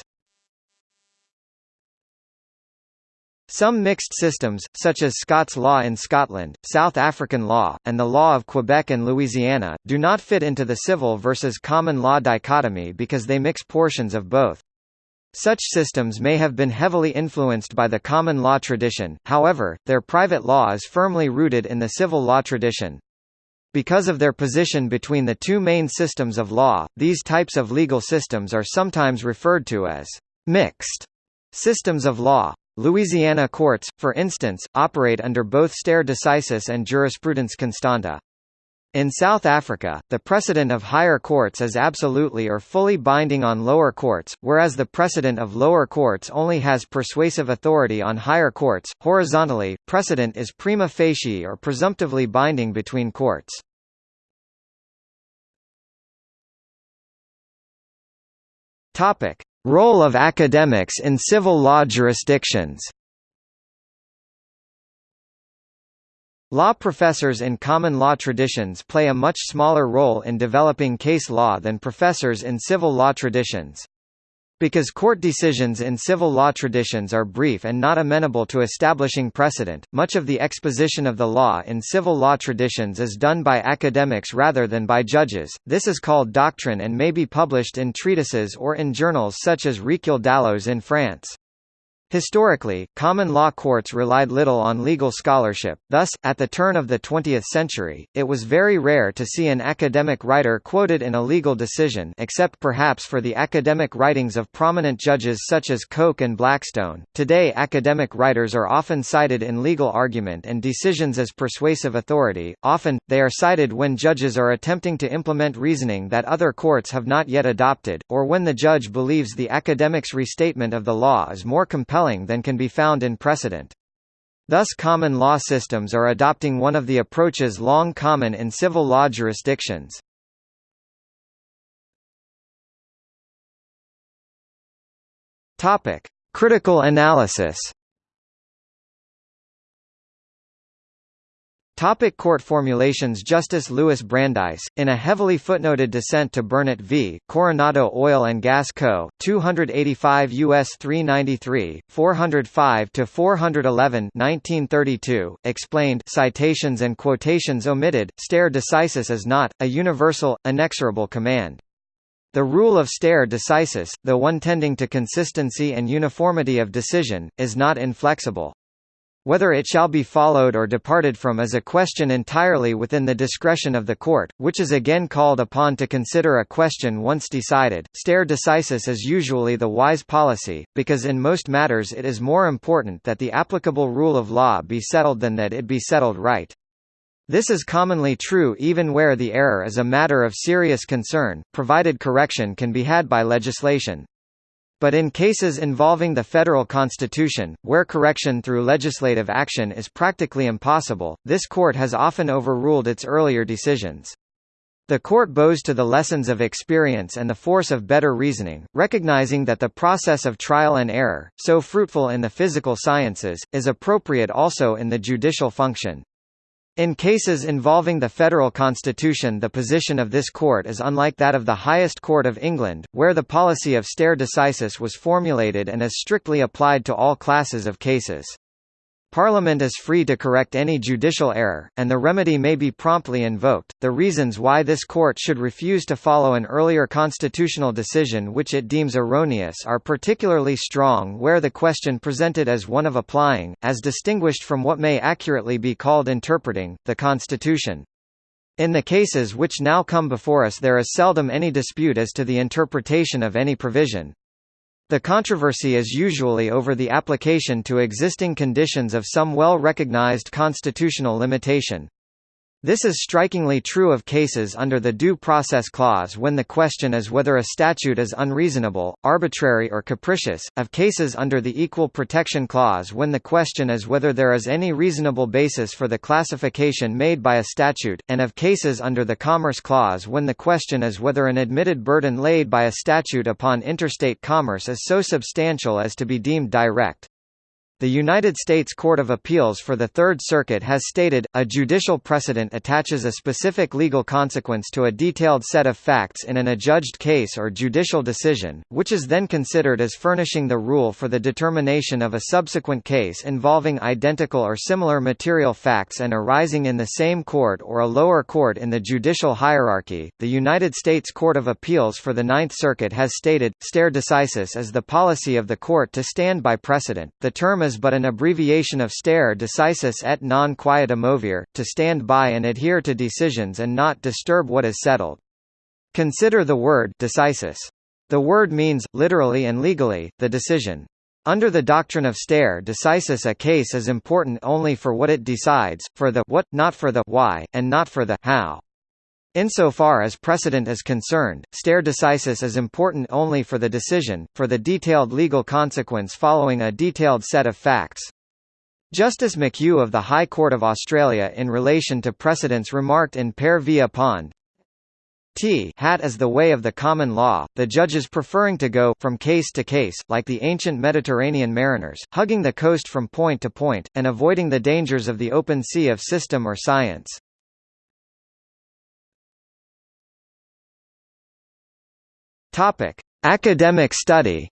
Speaker 1: Some mixed systems, such as Scots law in Scotland, South African law, and the law of Quebec and Louisiana, do not fit into the civil versus common law dichotomy because they mix portions of both. Such systems may have been heavily influenced by the common law tradition, however, their private law is firmly rooted in the civil law tradition. Because of their position between the two main systems of law, these types of legal systems are sometimes referred to as mixed systems of law. Louisiana courts, for instance, operate under both stare decisis and jurisprudence constante. In South Africa, the precedent of higher courts is absolutely or fully binding on lower courts, whereas the precedent of lower courts only has persuasive authority on higher courts. Horizontally, precedent is prima facie or presumptively binding
Speaker 2: between courts. Topic: Role of academics in civil law jurisdictions Law professors in
Speaker 1: common law traditions play a much smaller role in developing case law than professors in civil law traditions. Because court decisions in civil law traditions are brief and not amenable to establishing precedent, much of the exposition of the law in civil law traditions is done by academics rather than by judges. This is called doctrine and may be published in treatises or in journals such as Recueil Dalloz in France. Historically, common law courts relied little on legal scholarship, thus, at the turn of the 20th century, it was very rare to see an academic writer quoted in a legal decision except perhaps for the academic writings of prominent judges such as Coke and Blackstone. Today academic writers are often cited in legal argument and decisions as persuasive authority, often, they are cited when judges are attempting to implement reasoning that other courts have not yet adopted, or when the judge believes the academic's restatement of the law is more compelling compelling than can be found in precedent. Thus common law systems are adopting one of the approaches
Speaker 2: long common in civil law jurisdictions. Critical analysis Topic court
Speaker 1: formulations Justice Louis Brandeis, in a heavily footnoted dissent to Burnett v. Coronado Oil and Gas Co., 285 U.S. 393, 405–411 explained citations and quotations omitted, stare decisis is not, a universal, inexorable command. The rule of stare decisis, though one tending to consistency and uniformity of decision, is not inflexible. Whether it shall be followed or departed from is a question entirely within the discretion of the court, which is again called upon to consider a question once decided. Stare decisis is usually the wise policy, because in most matters it is more important that the applicable rule of law be settled than that it be settled right. This is commonly true even where the error is a matter of serious concern, provided correction can be had by legislation. But in cases involving the federal constitution, where correction through legislative action is practically impossible, this court has often overruled its earlier decisions. The court bows to the lessons of experience and the force of better reasoning, recognizing that the process of trial and error, so fruitful in the physical sciences, is appropriate also in the judicial function. In cases involving the federal constitution the position of this court is unlike that of the highest court of England, where the policy of stare decisis was formulated and is strictly applied to all classes of cases. Parliament is free to correct any judicial error, and the remedy may be promptly invoked. The reasons why this court should refuse to follow an earlier constitutional decision which it deems erroneous are particularly strong where the question presented is one of applying, as distinguished from what may accurately be called interpreting, the Constitution. In the cases which now come before us there is seldom any dispute as to the interpretation of any provision. The controversy is usually over the application to existing conditions of some well-recognized constitutional limitation, this is strikingly true of cases under the Due Process Clause when the question is whether a statute is unreasonable, arbitrary or capricious, of cases under the Equal Protection Clause when the question is whether there is any reasonable basis for the classification made by a statute, and of cases under the Commerce Clause when the question is whether an admitted burden laid by a statute upon interstate commerce is so substantial as to be deemed direct. The United States Court of Appeals for the Third Circuit has stated, a judicial precedent attaches a specific legal consequence to a detailed set of facts in an adjudged case or judicial decision, which is then considered as furnishing the rule for the determination of a subsequent case involving identical or similar material facts and arising in the same court or a lower court in the judicial hierarchy. The United States Court of Appeals for the Ninth Circuit has stated, stare decisis is the policy of the court to stand by precedent. The term is but an abbreviation of stare decisis et non quieta movere, to stand by and adhere to decisions and not disturb what is settled. Consider the word decisis. The word means, literally and legally, the decision. Under the doctrine of stare decisis a case is important only for what it decides, for the what, not for the why, and not for the how. Insofar as precedent is concerned, stare decisis is important only for the decision, for the detailed legal consequence following a detailed set of facts. Justice McHugh of the High Court of Australia in relation to precedents remarked in Perre v Apand T hat is the way of the common law, the judges preferring to go from case to case, like the ancient Mediterranean mariners, hugging the
Speaker 2: coast from point to point, and avoiding the dangers of the open sea of system or science. Topic: Academic study.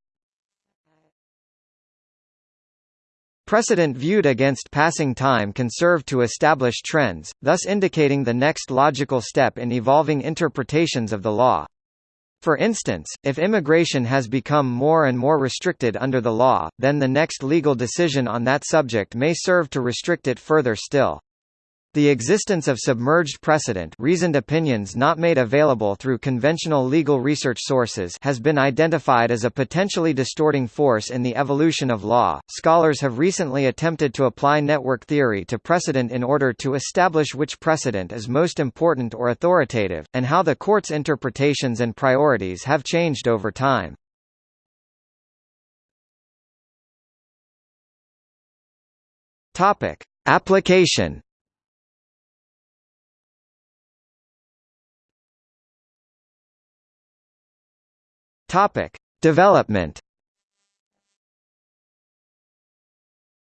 Speaker 1: Precedent viewed against passing time can serve to establish trends, thus indicating the next logical step in evolving interpretations of the law. For instance, if immigration has become more and more restricted under the law, then the next legal decision on that subject may serve to restrict it further still. The existence of submerged precedent reasoned opinions not made available through conventional legal research sources has been identified as a potentially distorting force in the evolution of law. Scholars have recently attempted to apply network theory to precedent in order to establish which precedent is most important or authoritative, and how the court's interpretations and priorities have changed
Speaker 2: over time. Application Topic: Development.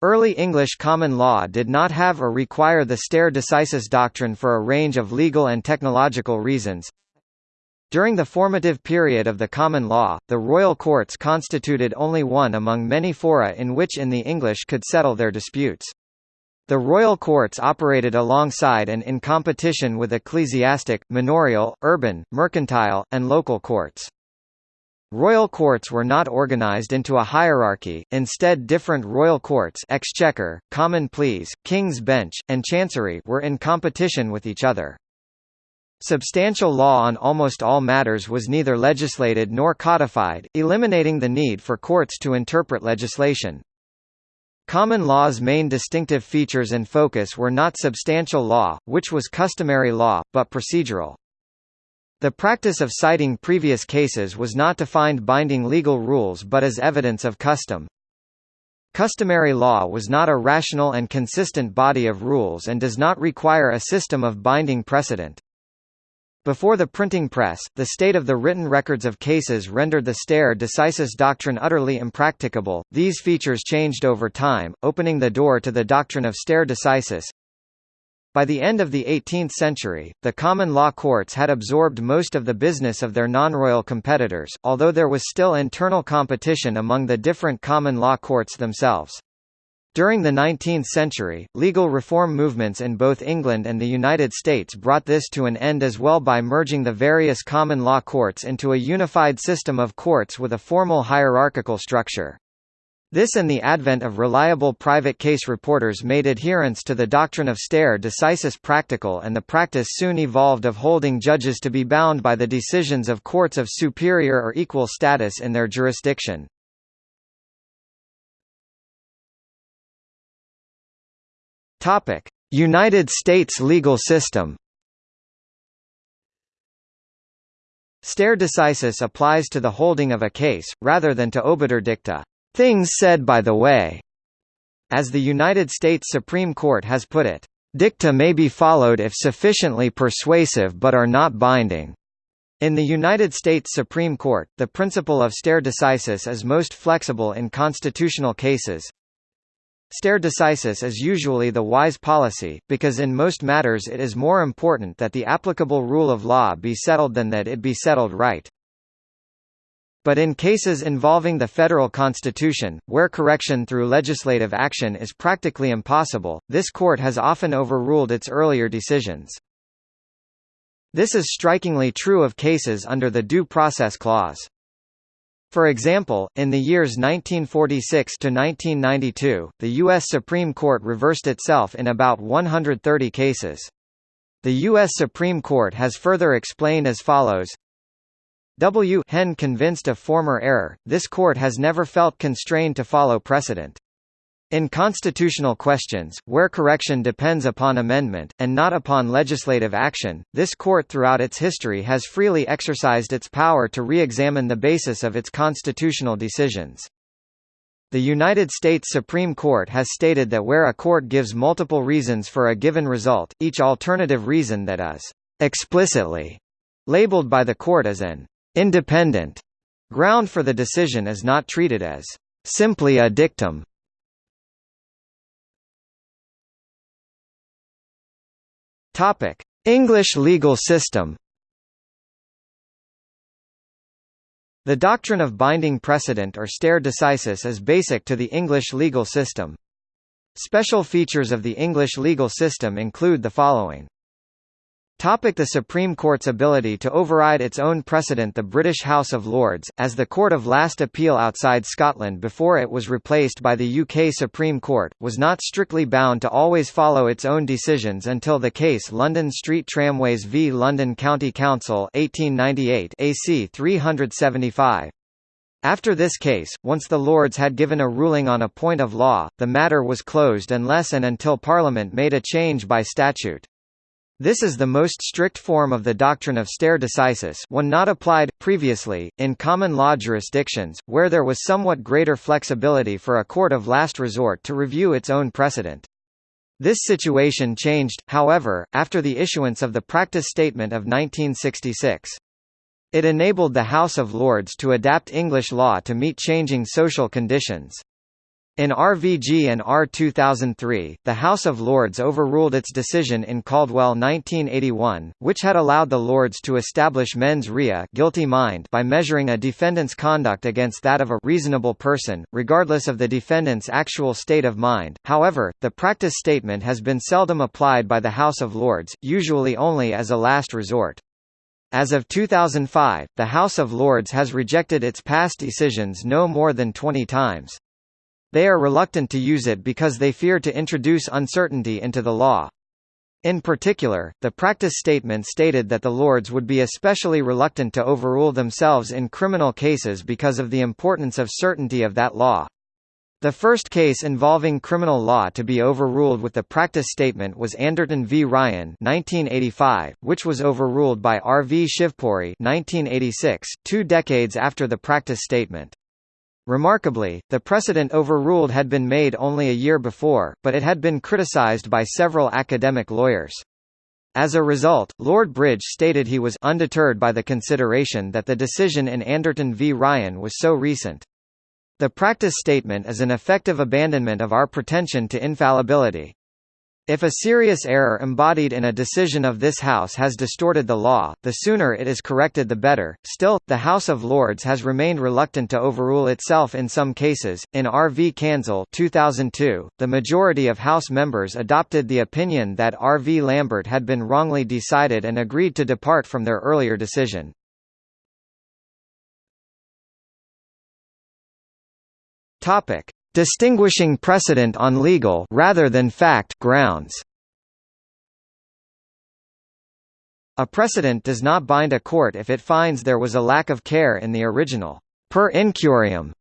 Speaker 1: Early English common law did not have or require the stare decisis doctrine for a range of legal and technological reasons. During the formative period of the common law, the royal courts constituted only one among many fora in which in the English could settle their disputes. The royal courts operated alongside and in competition with ecclesiastic, manorial, urban, mercantile, and local courts. Royal courts were not organized into a hierarchy, instead different royal courts exchequer, common pleas, king's bench, and chancery were in competition with each other. Substantial law on almost all matters was neither legislated nor codified, eliminating the need for courts to interpret legislation. Common law's main distinctive features and focus were not substantial law, which was customary law, but procedural. The practice of citing previous cases was not to find binding legal rules but as evidence of custom. Customary law was not a rational and consistent body of rules and does not require a system of binding precedent. Before the printing press, the state of the written records of cases rendered the stare decisis doctrine utterly impracticable. These features changed over time, opening the door to the doctrine of stare decisis, by the end of the 18th century, the common law courts had absorbed most of the business of their non-royal competitors, although there was still internal competition among the different common law courts themselves. During the 19th century, legal reform movements in both England and the United States brought this to an end as well by merging the various common law courts into a unified system of courts with a formal hierarchical structure. This and the advent of reliable private case reporters made adherence to the doctrine of stare decisis practical and the practice soon evolved of holding judges to be bound by the decisions of courts of superior or
Speaker 2: equal status in their jurisdiction. United States legal system Stare decisis applies to
Speaker 1: the holding of a case, rather than to obiter dicta. Things said by the way. As the United States Supreme Court has put it, dicta may be followed if sufficiently persuasive but are not binding. In the United States Supreme Court, the principle of stare decisis is most flexible in constitutional cases. Stare decisis is usually the wise policy, because in most matters it is more important that the applicable rule of law be settled than that it be settled right but in cases involving the federal constitution, where correction through legislative action is practically impossible, this court has often overruled its earlier decisions. This is strikingly true of cases under the Due Process Clause. For example, in the years 1946 to 1992, the U.S. Supreme Court reversed itself in about 130 cases. The U.S. Supreme Court has further explained as follows W. Hen convinced of former error, this court has never felt constrained to follow precedent. In constitutional questions, where correction depends upon amendment, and not upon legislative action, this court throughout its history has freely exercised its power to re-examine the basis of its constitutional decisions. The United States Supreme Court has stated that where a court gives multiple reasons for a given result, each alternative reason that is explicitly labeled by the court as an independent
Speaker 2: ground for the decision is not treated as simply a dictum. Topic: English legal system.
Speaker 1: The doctrine of binding precedent or stare decisis is basic to the English legal system. Special features of the English legal system include the following. Topic the Supreme Court's ability to override its own precedent The British House of Lords, as the court of last appeal outside Scotland before it was replaced by the UK Supreme Court, was not strictly bound to always follow its own decisions until the case London Street Tramways v London County Council 1898 AC 375. After this case, once the Lords had given a ruling on a point of law, the matter was closed unless and until Parliament made a change by statute. This is the most strict form of the doctrine of stare decisis one not applied, previously, in common law jurisdictions, where there was somewhat greater flexibility for a court of last resort to review its own precedent. This situation changed, however, after the issuance of the Practice Statement of 1966. It enabled the House of Lords to adapt English law to meet changing social conditions. In RVG and R2003, the House of Lords overruled its decision in Caldwell 1981, which had allowed the Lords to establish mens rea guilty mind by measuring a defendant's conduct against that of a reasonable person, regardless of the defendant's actual state of mind. However, the practice statement has been seldom applied by the House of Lords, usually only as a last resort. As of 2005, the House of Lords has rejected its past decisions no more than 20 times. They are reluctant to use it because they fear to introduce uncertainty into the law. In particular, the practice statement stated that the lords would be especially reluctant to overrule themselves in criminal cases because of the importance of certainty of that law. The first case involving criminal law to be overruled with the practice statement was Anderton v. Ryan 1985, which was overruled by R. V. Shivpuri 1986, two decades after the practice statement. Remarkably, the precedent overruled had been made only a year before, but it had been criticized by several academic lawyers. As a result, Lord Bridge stated he was undeterred by the consideration that the decision in Anderton v Ryan was so recent. The practice statement is an effective abandonment of our pretension to infallibility. If a serious error embodied in a decision of this House has distorted the law, the sooner it is corrected the better. Still, the House of Lords has remained reluctant to overrule itself in some cases. In R v. Kansal 2002, the majority of House members adopted the opinion that R v. Lambert had been wrongly
Speaker 2: decided and agreed to depart from their earlier decision. Topic: distinguishing precedent on legal rather than fact grounds.
Speaker 1: A precedent does not bind a court if it finds there was a lack of care in the original per incuriam.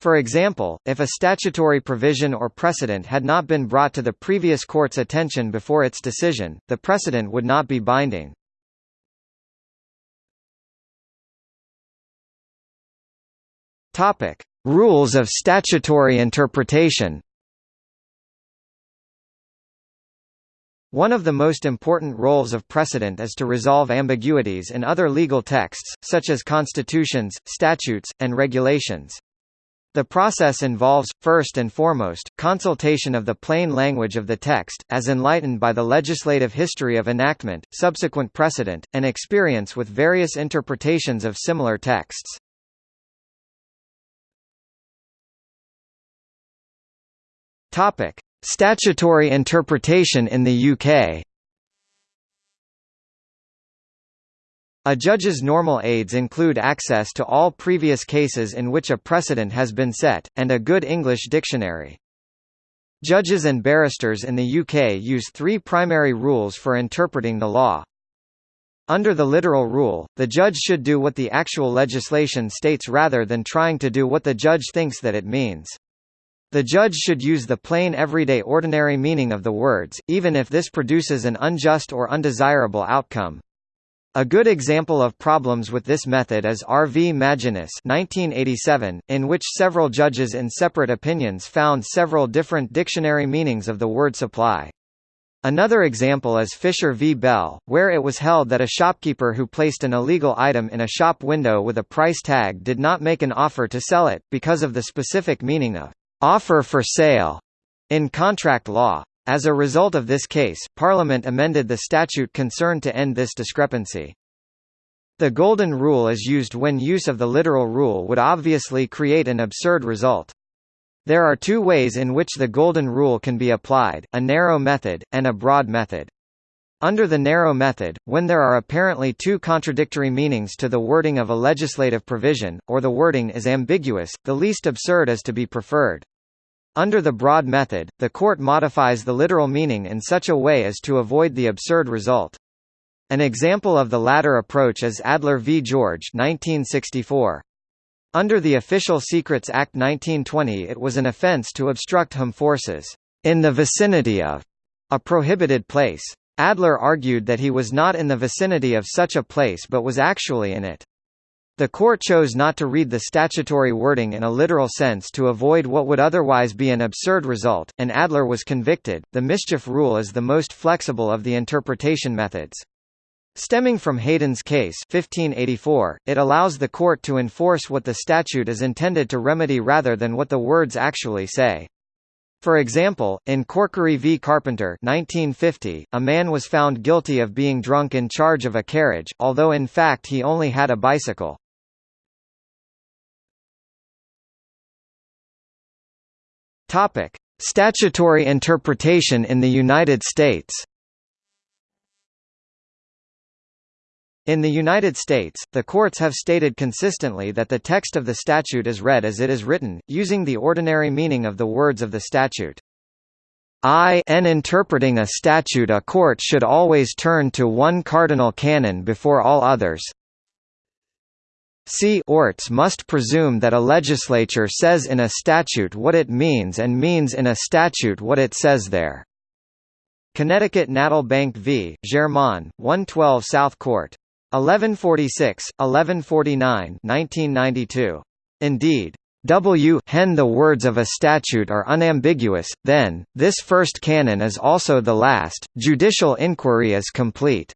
Speaker 1: For example, if a statutory provision or precedent had not been brought to the previous court's attention before its decision, the precedent would not be
Speaker 2: binding. Topic: Rules of statutory interpretation One of the most important roles of
Speaker 1: precedent is to resolve ambiguities in other legal texts, such as constitutions, statutes, and regulations. The process involves, first and foremost, consultation of the plain language of the text, as enlightened by the legislative history of enactment,
Speaker 2: subsequent precedent, and experience with various interpretations of similar texts. Topic: Statutory interpretation in the UK.
Speaker 1: A judge's normal aids include access to all previous cases in which a precedent has been set, and a good English dictionary. Judges and barristers in the UK use three primary rules for interpreting the law. Under the literal rule, the judge should do what the actual legislation states rather than trying to do what the judge thinks that it means. The judge should use the plain everyday ordinary meaning of the words, even if this produces an unjust or undesirable outcome. A good example of problems with this method is R. V. Maginnis 1987, in which several judges in separate opinions found several different dictionary meanings of the word supply. Another example is Fisher v. Bell, where it was held that a shopkeeper who placed an illegal item in a shop window with a price tag did not make an offer to sell it, because of the specific meaning of offer for sale in contract law. As a result of this case, Parliament amended the statute concerned to end this discrepancy. The golden rule is used when use of the literal rule would obviously create an absurd result. There are two ways in which the golden rule can be applied, a narrow method, and a broad method. Under the narrow method, when there are apparently two contradictory meanings to the wording of a legislative provision, or the wording is ambiguous, the least absurd is to be preferred. Under the broad method, the court modifies the literal meaning in such a way as to avoid the absurd result. An example of the latter approach is Adler v. George 1964. Under the Official Secrets Act 1920 it was an offense to obstruct HM forces, "...in the vicinity of," a prohibited place. Adler argued that he was not in the vicinity of such a place but was actually in it. The court chose not to read the statutory wording in a literal sense to avoid what would otherwise be an absurd result, and Adler was convicted. The mischief rule is the most flexible of the interpretation methods. Stemming from Heydon's case 1584, it allows the court to enforce what the statute is intended to remedy rather than what the words actually say. For example, in Corkery v. Carpenter 1950, a man was found guilty of being drunk
Speaker 2: in charge of a carriage, although in fact he only had a bicycle. Topic: Statutory interpretation in the United States
Speaker 1: In the United States, the courts have stated consistently that the text of the statute is read as it is written, using the ordinary meaning of the words of the statute. I n interpreting a statute a court should always turn to one cardinal canon before all others. C orts must presume that a legislature says in a statute what it means and means in a statute what it says there. Connecticut Natal Bank v. Germain, 112 South Court 1146, 1149 1992. Indeed, W hen the words of a statute are unambiguous, then, this first canon is also the last, judicial inquiry is complete.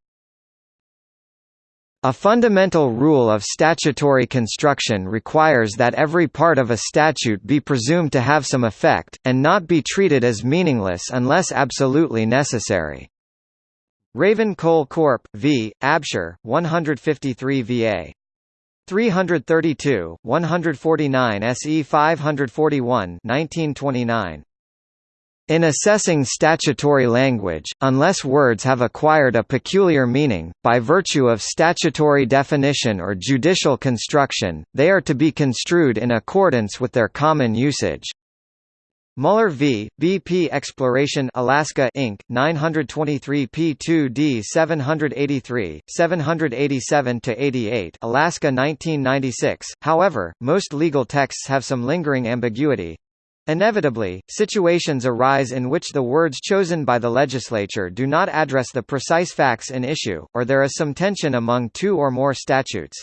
Speaker 1: A fundamental rule of statutory construction requires that every part of a statute be presumed to have some effect, and not be treated as meaningless unless absolutely necessary. Raven Coal Corp. v. Absher, 153 VA. 332, 149 SE 541 1929. In assessing statutory language, unless words have acquired a peculiar meaning, by virtue of statutory definition or judicial construction, they are to be construed in accordance with their common usage. Muller v. BP Exploration Alaska Inc. 923 P2D 783, 787–88 Alaska 1996. However, most legal texts have some lingering ambiguity. Inevitably, situations arise in which the words chosen by the legislature do not address the precise facts in issue, or there is some tension among two or more statutes.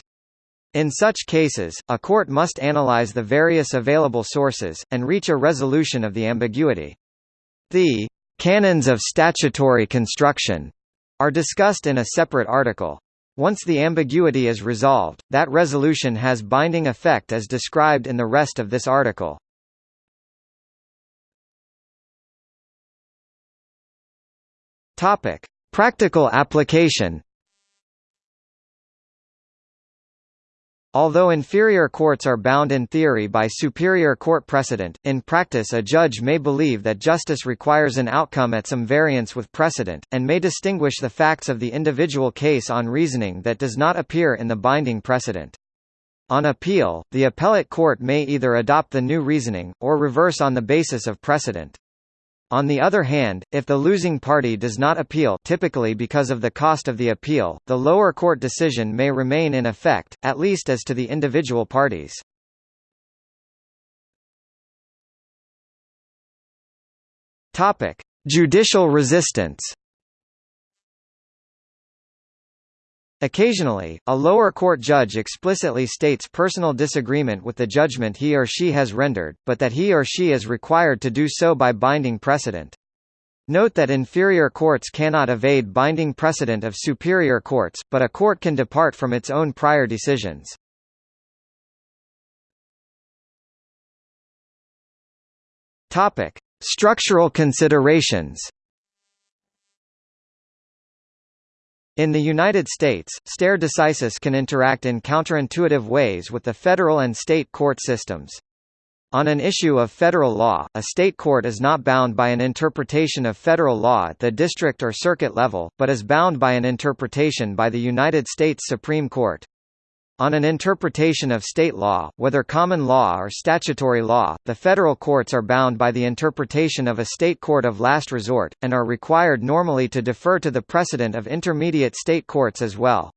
Speaker 1: In such cases, a court must analyze the various available sources, and reach a resolution of the ambiguity. The «canons of statutory construction» are discussed in a separate article. Once the ambiguity is resolved, that resolution has binding effect
Speaker 2: as described in the rest of this article. Practical application Although inferior courts
Speaker 1: are bound in theory by superior court precedent, in practice a judge may believe that justice requires an outcome at some variance with precedent, and may distinguish the facts of the individual case on reasoning that does not appear in the binding precedent. On appeal, the appellate court may either adopt the new reasoning, or reverse on the basis of precedent. On the other hand, if the losing party does not appeal typically because of the cost of the
Speaker 2: appeal, the lower court decision may remain in effect, at least as to the individual parties. Judicial resistance
Speaker 1: Occasionally, a lower court judge explicitly states personal disagreement with the judgment he or she has rendered, but that he or she is required to do so by binding precedent. Note that inferior courts cannot evade binding precedent of superior
Speaker 2: courts, but a court can depart from its own prior decisions. Structural considerations In
Speaker 1: the United States, stare decisis can interact in counterintuitive ways with the federal and state court systems. On an issue of federal law, a state court is not bound by an interpretation of federal law at the district or circuit level, but is bound by an interpretation by the United States Supreme Court. On an interpretation of state law, whether common law or statutory law, the federal courts are bound by the interpretation of a state court of last resort, and are required normally to defer to the precedent of intermediate state courts as well.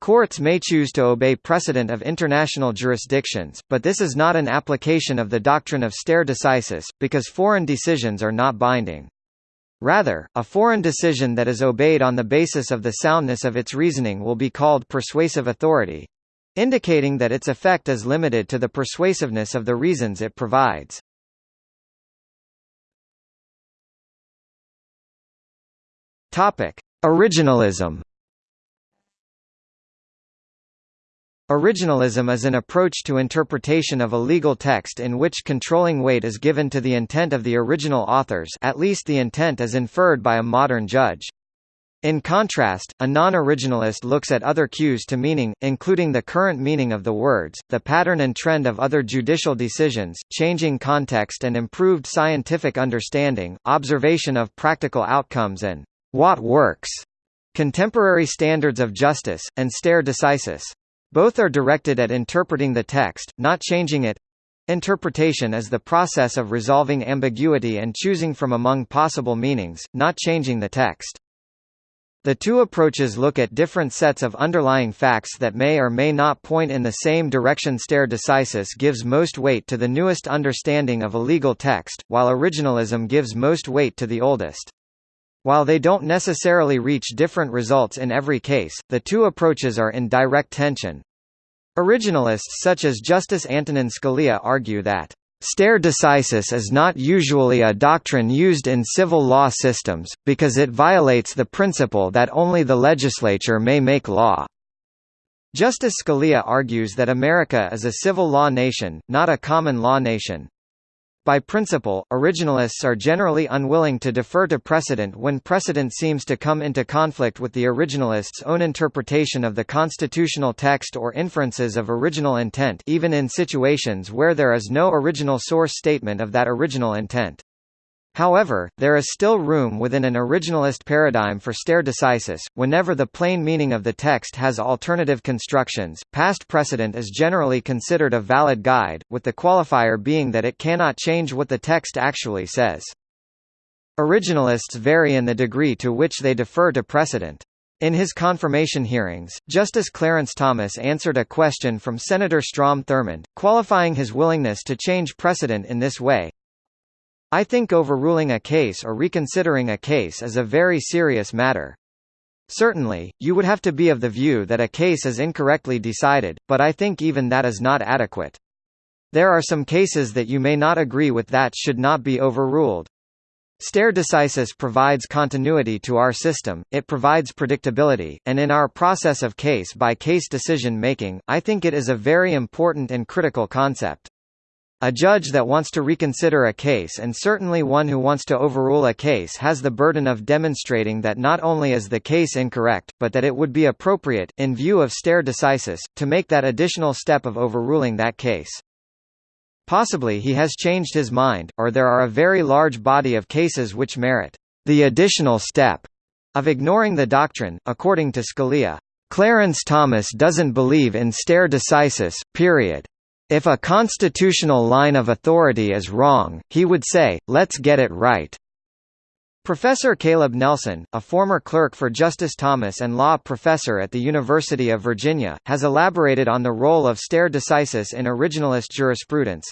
Speaker 1: Courts may choose to obey precedent of international jurisdictions, but this is not an application of the doctrine of stare decisis, because foreign decisions are not binding. Rather, a foreign decision that is obeyed on the basis of the soundness of its reasoning will be called persuasive authority indicating that its effect is
Speaker 2: limited to the persuasiveness of the reasons it provides. Topic: Originalism Originalism is an approach
Speaker 1: to interpretation of a legal text in which controlling weight is given to the intent of the original authors at least the intent as inferred by a modern judge. In contrast, a non-originalist looks at other cues to meaning, including the current meaning of the words, the pattern and trend of other judicial decisions, changing context and improved scientific understanding, observation of practical outcomes and what works, contemporary standards of justice, and stare decisis. Both are directed at interpreting the text, not changing it. Interpretation is the process of resolving ambiguity and choosing from among possible meanings, not changing the text. The two approaches look at different sets of underlying facts that may or may not point in the same direction. Stare decisis gives most weight to the newest understanding of a legal text, while originalism gives most weight to the oldest. While they don't necessarily reach different results in every case, the two approaches are in direct tension. Originalists such as Justice Antonin Scalia argue that Stare decisis is not usually a doctrine used in civil law systems, because it violates the principle that only the legislature may make law. Justice Scalia argues that America is a civil law nation, not a common law nation. By principle, originalists are generally unwilling to defer to precedent when precedent seems to come into conflict with the originalist's own interpretation of the constitutional text or inferences of original intent even in situations where there is no original source statement of that original intent. However, there is still room within an originalist paradigm for stare decisis, whenever the plain meaning of the text has alternative constructions. Past precedent is generally considered a valid guide, with the qualifier being that it cannot change what the text actually says. Originalists vary in the degree to which they defer to precedent. In his confirmation hearings, Justice Clarence Thomas answered a question from Senator Strom Thurmond, qualifying his willingness to change precedent in this way. I think overruling a case or reconsidering a case is a very serious matter. Certainly, you would have to be of the view that a case is incorrectly decided, but I think even that is not adequate. There are some cases that you may not agree with that should not be overruled. Stare decisis provides continuity to our system, it provides predictability, and in our process of case-by-case decision-making, I think it is a very important and critical concept. A judge that wants to reconsider a case and certainly one who wants to overrule a case has the burden of demonstrating that not only is the case incorrect, but that it would be appropriate, in view of stare decisis, to make that additional step of overruling that case. Possibly he has changed his mind, or there are a very large body of cases which merit the additional step of ignoring the doctrine, according to Scalia. Clarence Thomas doesn't believe in stare decisis, period. If a constitutional line of authority is wrong, he would say, let's get it right. Professor Caleb Nelson, a former clerk for Justice Thomas and law professor at the University of Virginia, has elaborated on the role of stare decisis in originalist jurisprudence.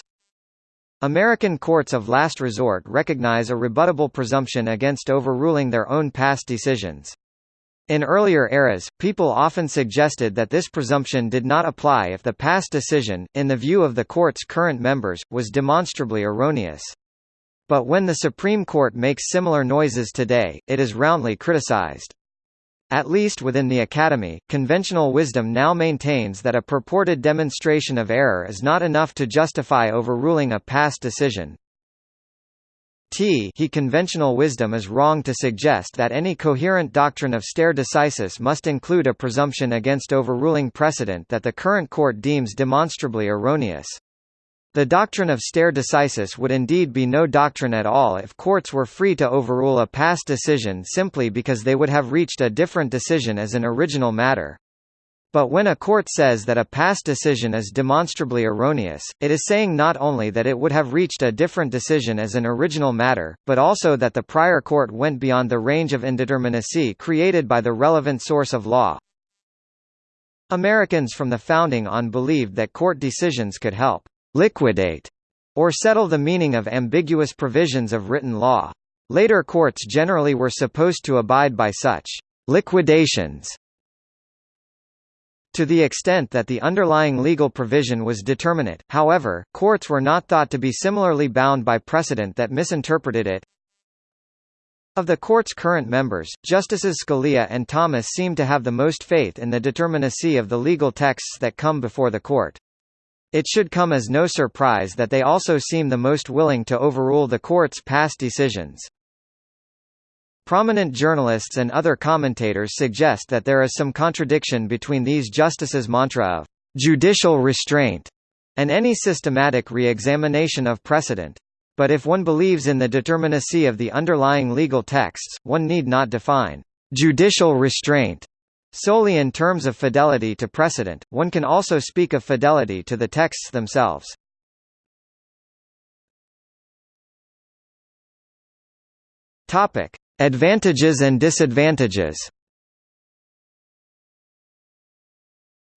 Speaker 1: American courts of last resort recognize a rebuttable presumption against overruling their own past decisions. In earlier eras, people often suggested that this presumption did not apply if the past decision, in the view of the court's current members, was demonstrably erroneous. But when the Supreme Court makes similar noises today, it is roundly criticized. At least within the Academy, conventional wisdom now maintains that a purported demonstration of error is not enough to justify overruling a past decision. T he conventional wisdom is wrong to suggest that any coherent doctrine of stare decisis must include a presumption against overruling precedent that the current court deems demonstrably erroneous. The doctrine of stare decisis would indeed be no doctrine at all if courts were free to overrule a past decision simply because they would have reached a different decision as an original matter. But when a court says that a past decision is demonstrably erroneous, it is saying not only that it would have reached a different decision as an original matter, but also that the prior court went beyond the range of indeterminacy created by the relevant source of law. Americans from the founding on believed that court decisions could help liquidate or settle the meaning of ambiguous provisions of written law. Later courts generally were supposed to abide by such liquidations to the extent that the underlying legal provision was determinate, however, courts were not thought to be similarly bound by precedent that misinterpreted it. Of the court's current members, Justices Scalia and Thomas seem to have the most faith in the determinacy of the legal texts that come before the court. It should come as no surprise that they also seem the most willing to overrule the court's past decisions. Prominent journalists and other commentators suggest that there is some contradiction between these justices' mantra of «judicial restraint» and any systematic re-examination of precedent. But if one believes in the determinacy of the underlying legal texts, one need not define «judicial restraint»
Speaker 2: solely in terms of fidelity to precedent, one can also speak of fidelity to the texts themselves. Topic: Advantages and disadvantages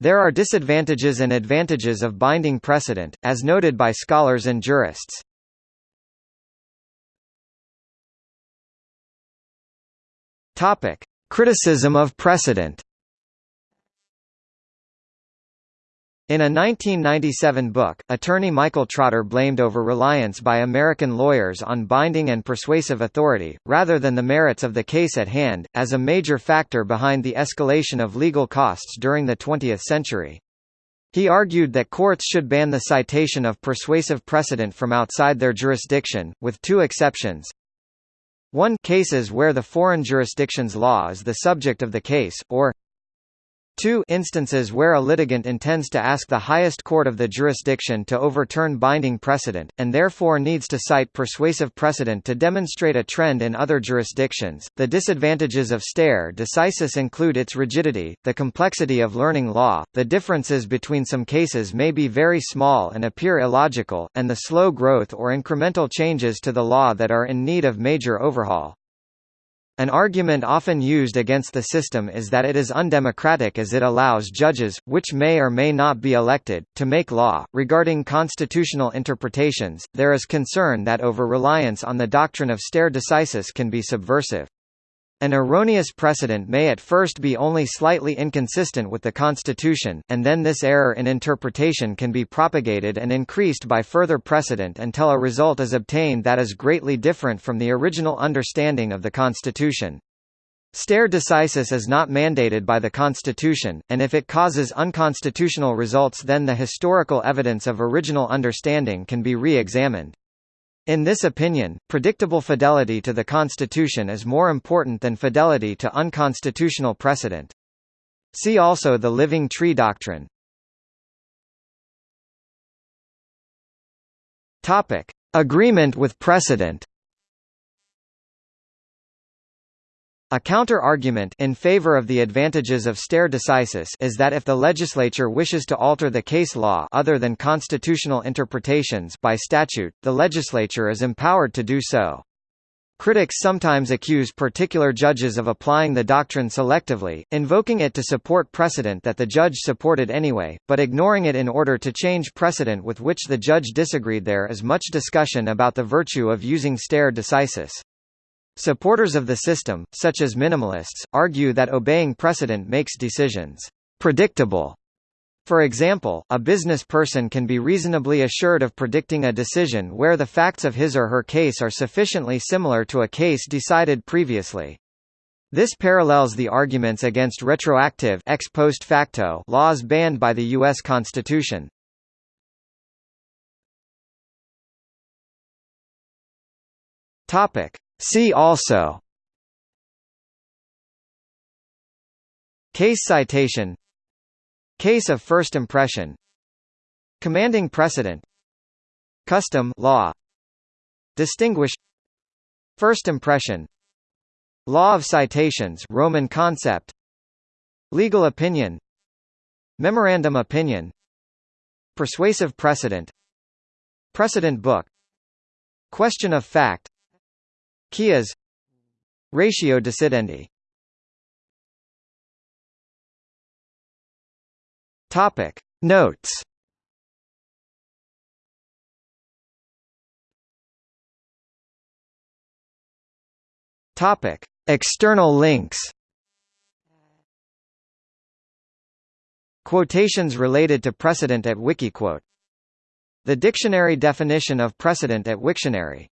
Speaker 2: There are disadvantages and advantages of binding precedent, as noted by scholars and jurists. Criticism of precedent In a 1997
Speaker 1: book, attorney Michael Trotter blamed over-reliance by American lawyers on binding and persuasive authority, rather than the merits of the case at hand, as a major factor behind the escalation of legal costs during the 20th century. He argued that courts should ban the citation of persuasive precedent from outside their jurisdiction, with two exceptions. 1 cases where the foreign jurisdiction's law is the subject of the case, or Two instances where a litigant intends to ask the highest court of the jurisdiction to overturn binding precedent, and therefore needs to cite persuasive precedent to demonstrate a trend in other jurisdictions. The disadvantages of stare decisis include its rigidity, the complexity of learning law, the differences between some cases may be very small and appear illogical, and the slow growth or incremental changes to the law that are in need of major overhaul. An argument often used against the system is that it is undemocratic as it allows judges, which may or may not be elected, to make law. Regarding constitutional interpretations, there is concern that over reliance on the doctrine of stare decisis can be subversive. An erroneous precedent may at first be only slightly inconsistent with the Constitution, and then this error in interpretation can be propagated and increased by further precedent until a result is obtained that is greatly different from the original understanding of the Constitution. Stare decisis is not mandated by the Constitution, and if it causes unconstitutional results then the historical evidence of original understanding can be re-examined. In this opinion, predictable fidelity to the Constitution is more important than fidelity to unconstitutional precedent.
Speaker 2: See also the Living Tree Doctrine. Topic. Agreement with precedent A counter-argument in favor of the advantages
Speaker 1: of stare decisis is that if the legislature wishes to alter the case law other than constitutional interpretations by statute, the legislature is empowered to do so. Critics sometimes accuse particular judges of applying the doctrine selectively, invoking it to support precedent that the judge supported anyway, but ignoring it in order to change precedent with which the judge disagreed. There is much discussion about the virtue of using stare decisis. Supporters of the system, such as minimalists, argue that obeying precedent makes decisions predictable. For example, a business person can be reasonably assured of predicting a decision where the facts of his or her case are sufficiently similar to a case decided previously. This parallels the arguments against
Speaker 2: retroactive ex post facto laws banned by the U.S. Constitution. Topic: See also Case citation Case of first impression Commanding
Speaker 1: precedent Custom law Distinguish First impression Law of citations Roman concept
Speaker 2: Legal opinion Memorandum opinion Persuasive precedent Precedent book Question of fact Qiyas Ratio decidendi Topic Notes Topic External links Quotations related to precedent at Wikiquote The dictionary definition of precedent at Wiktionary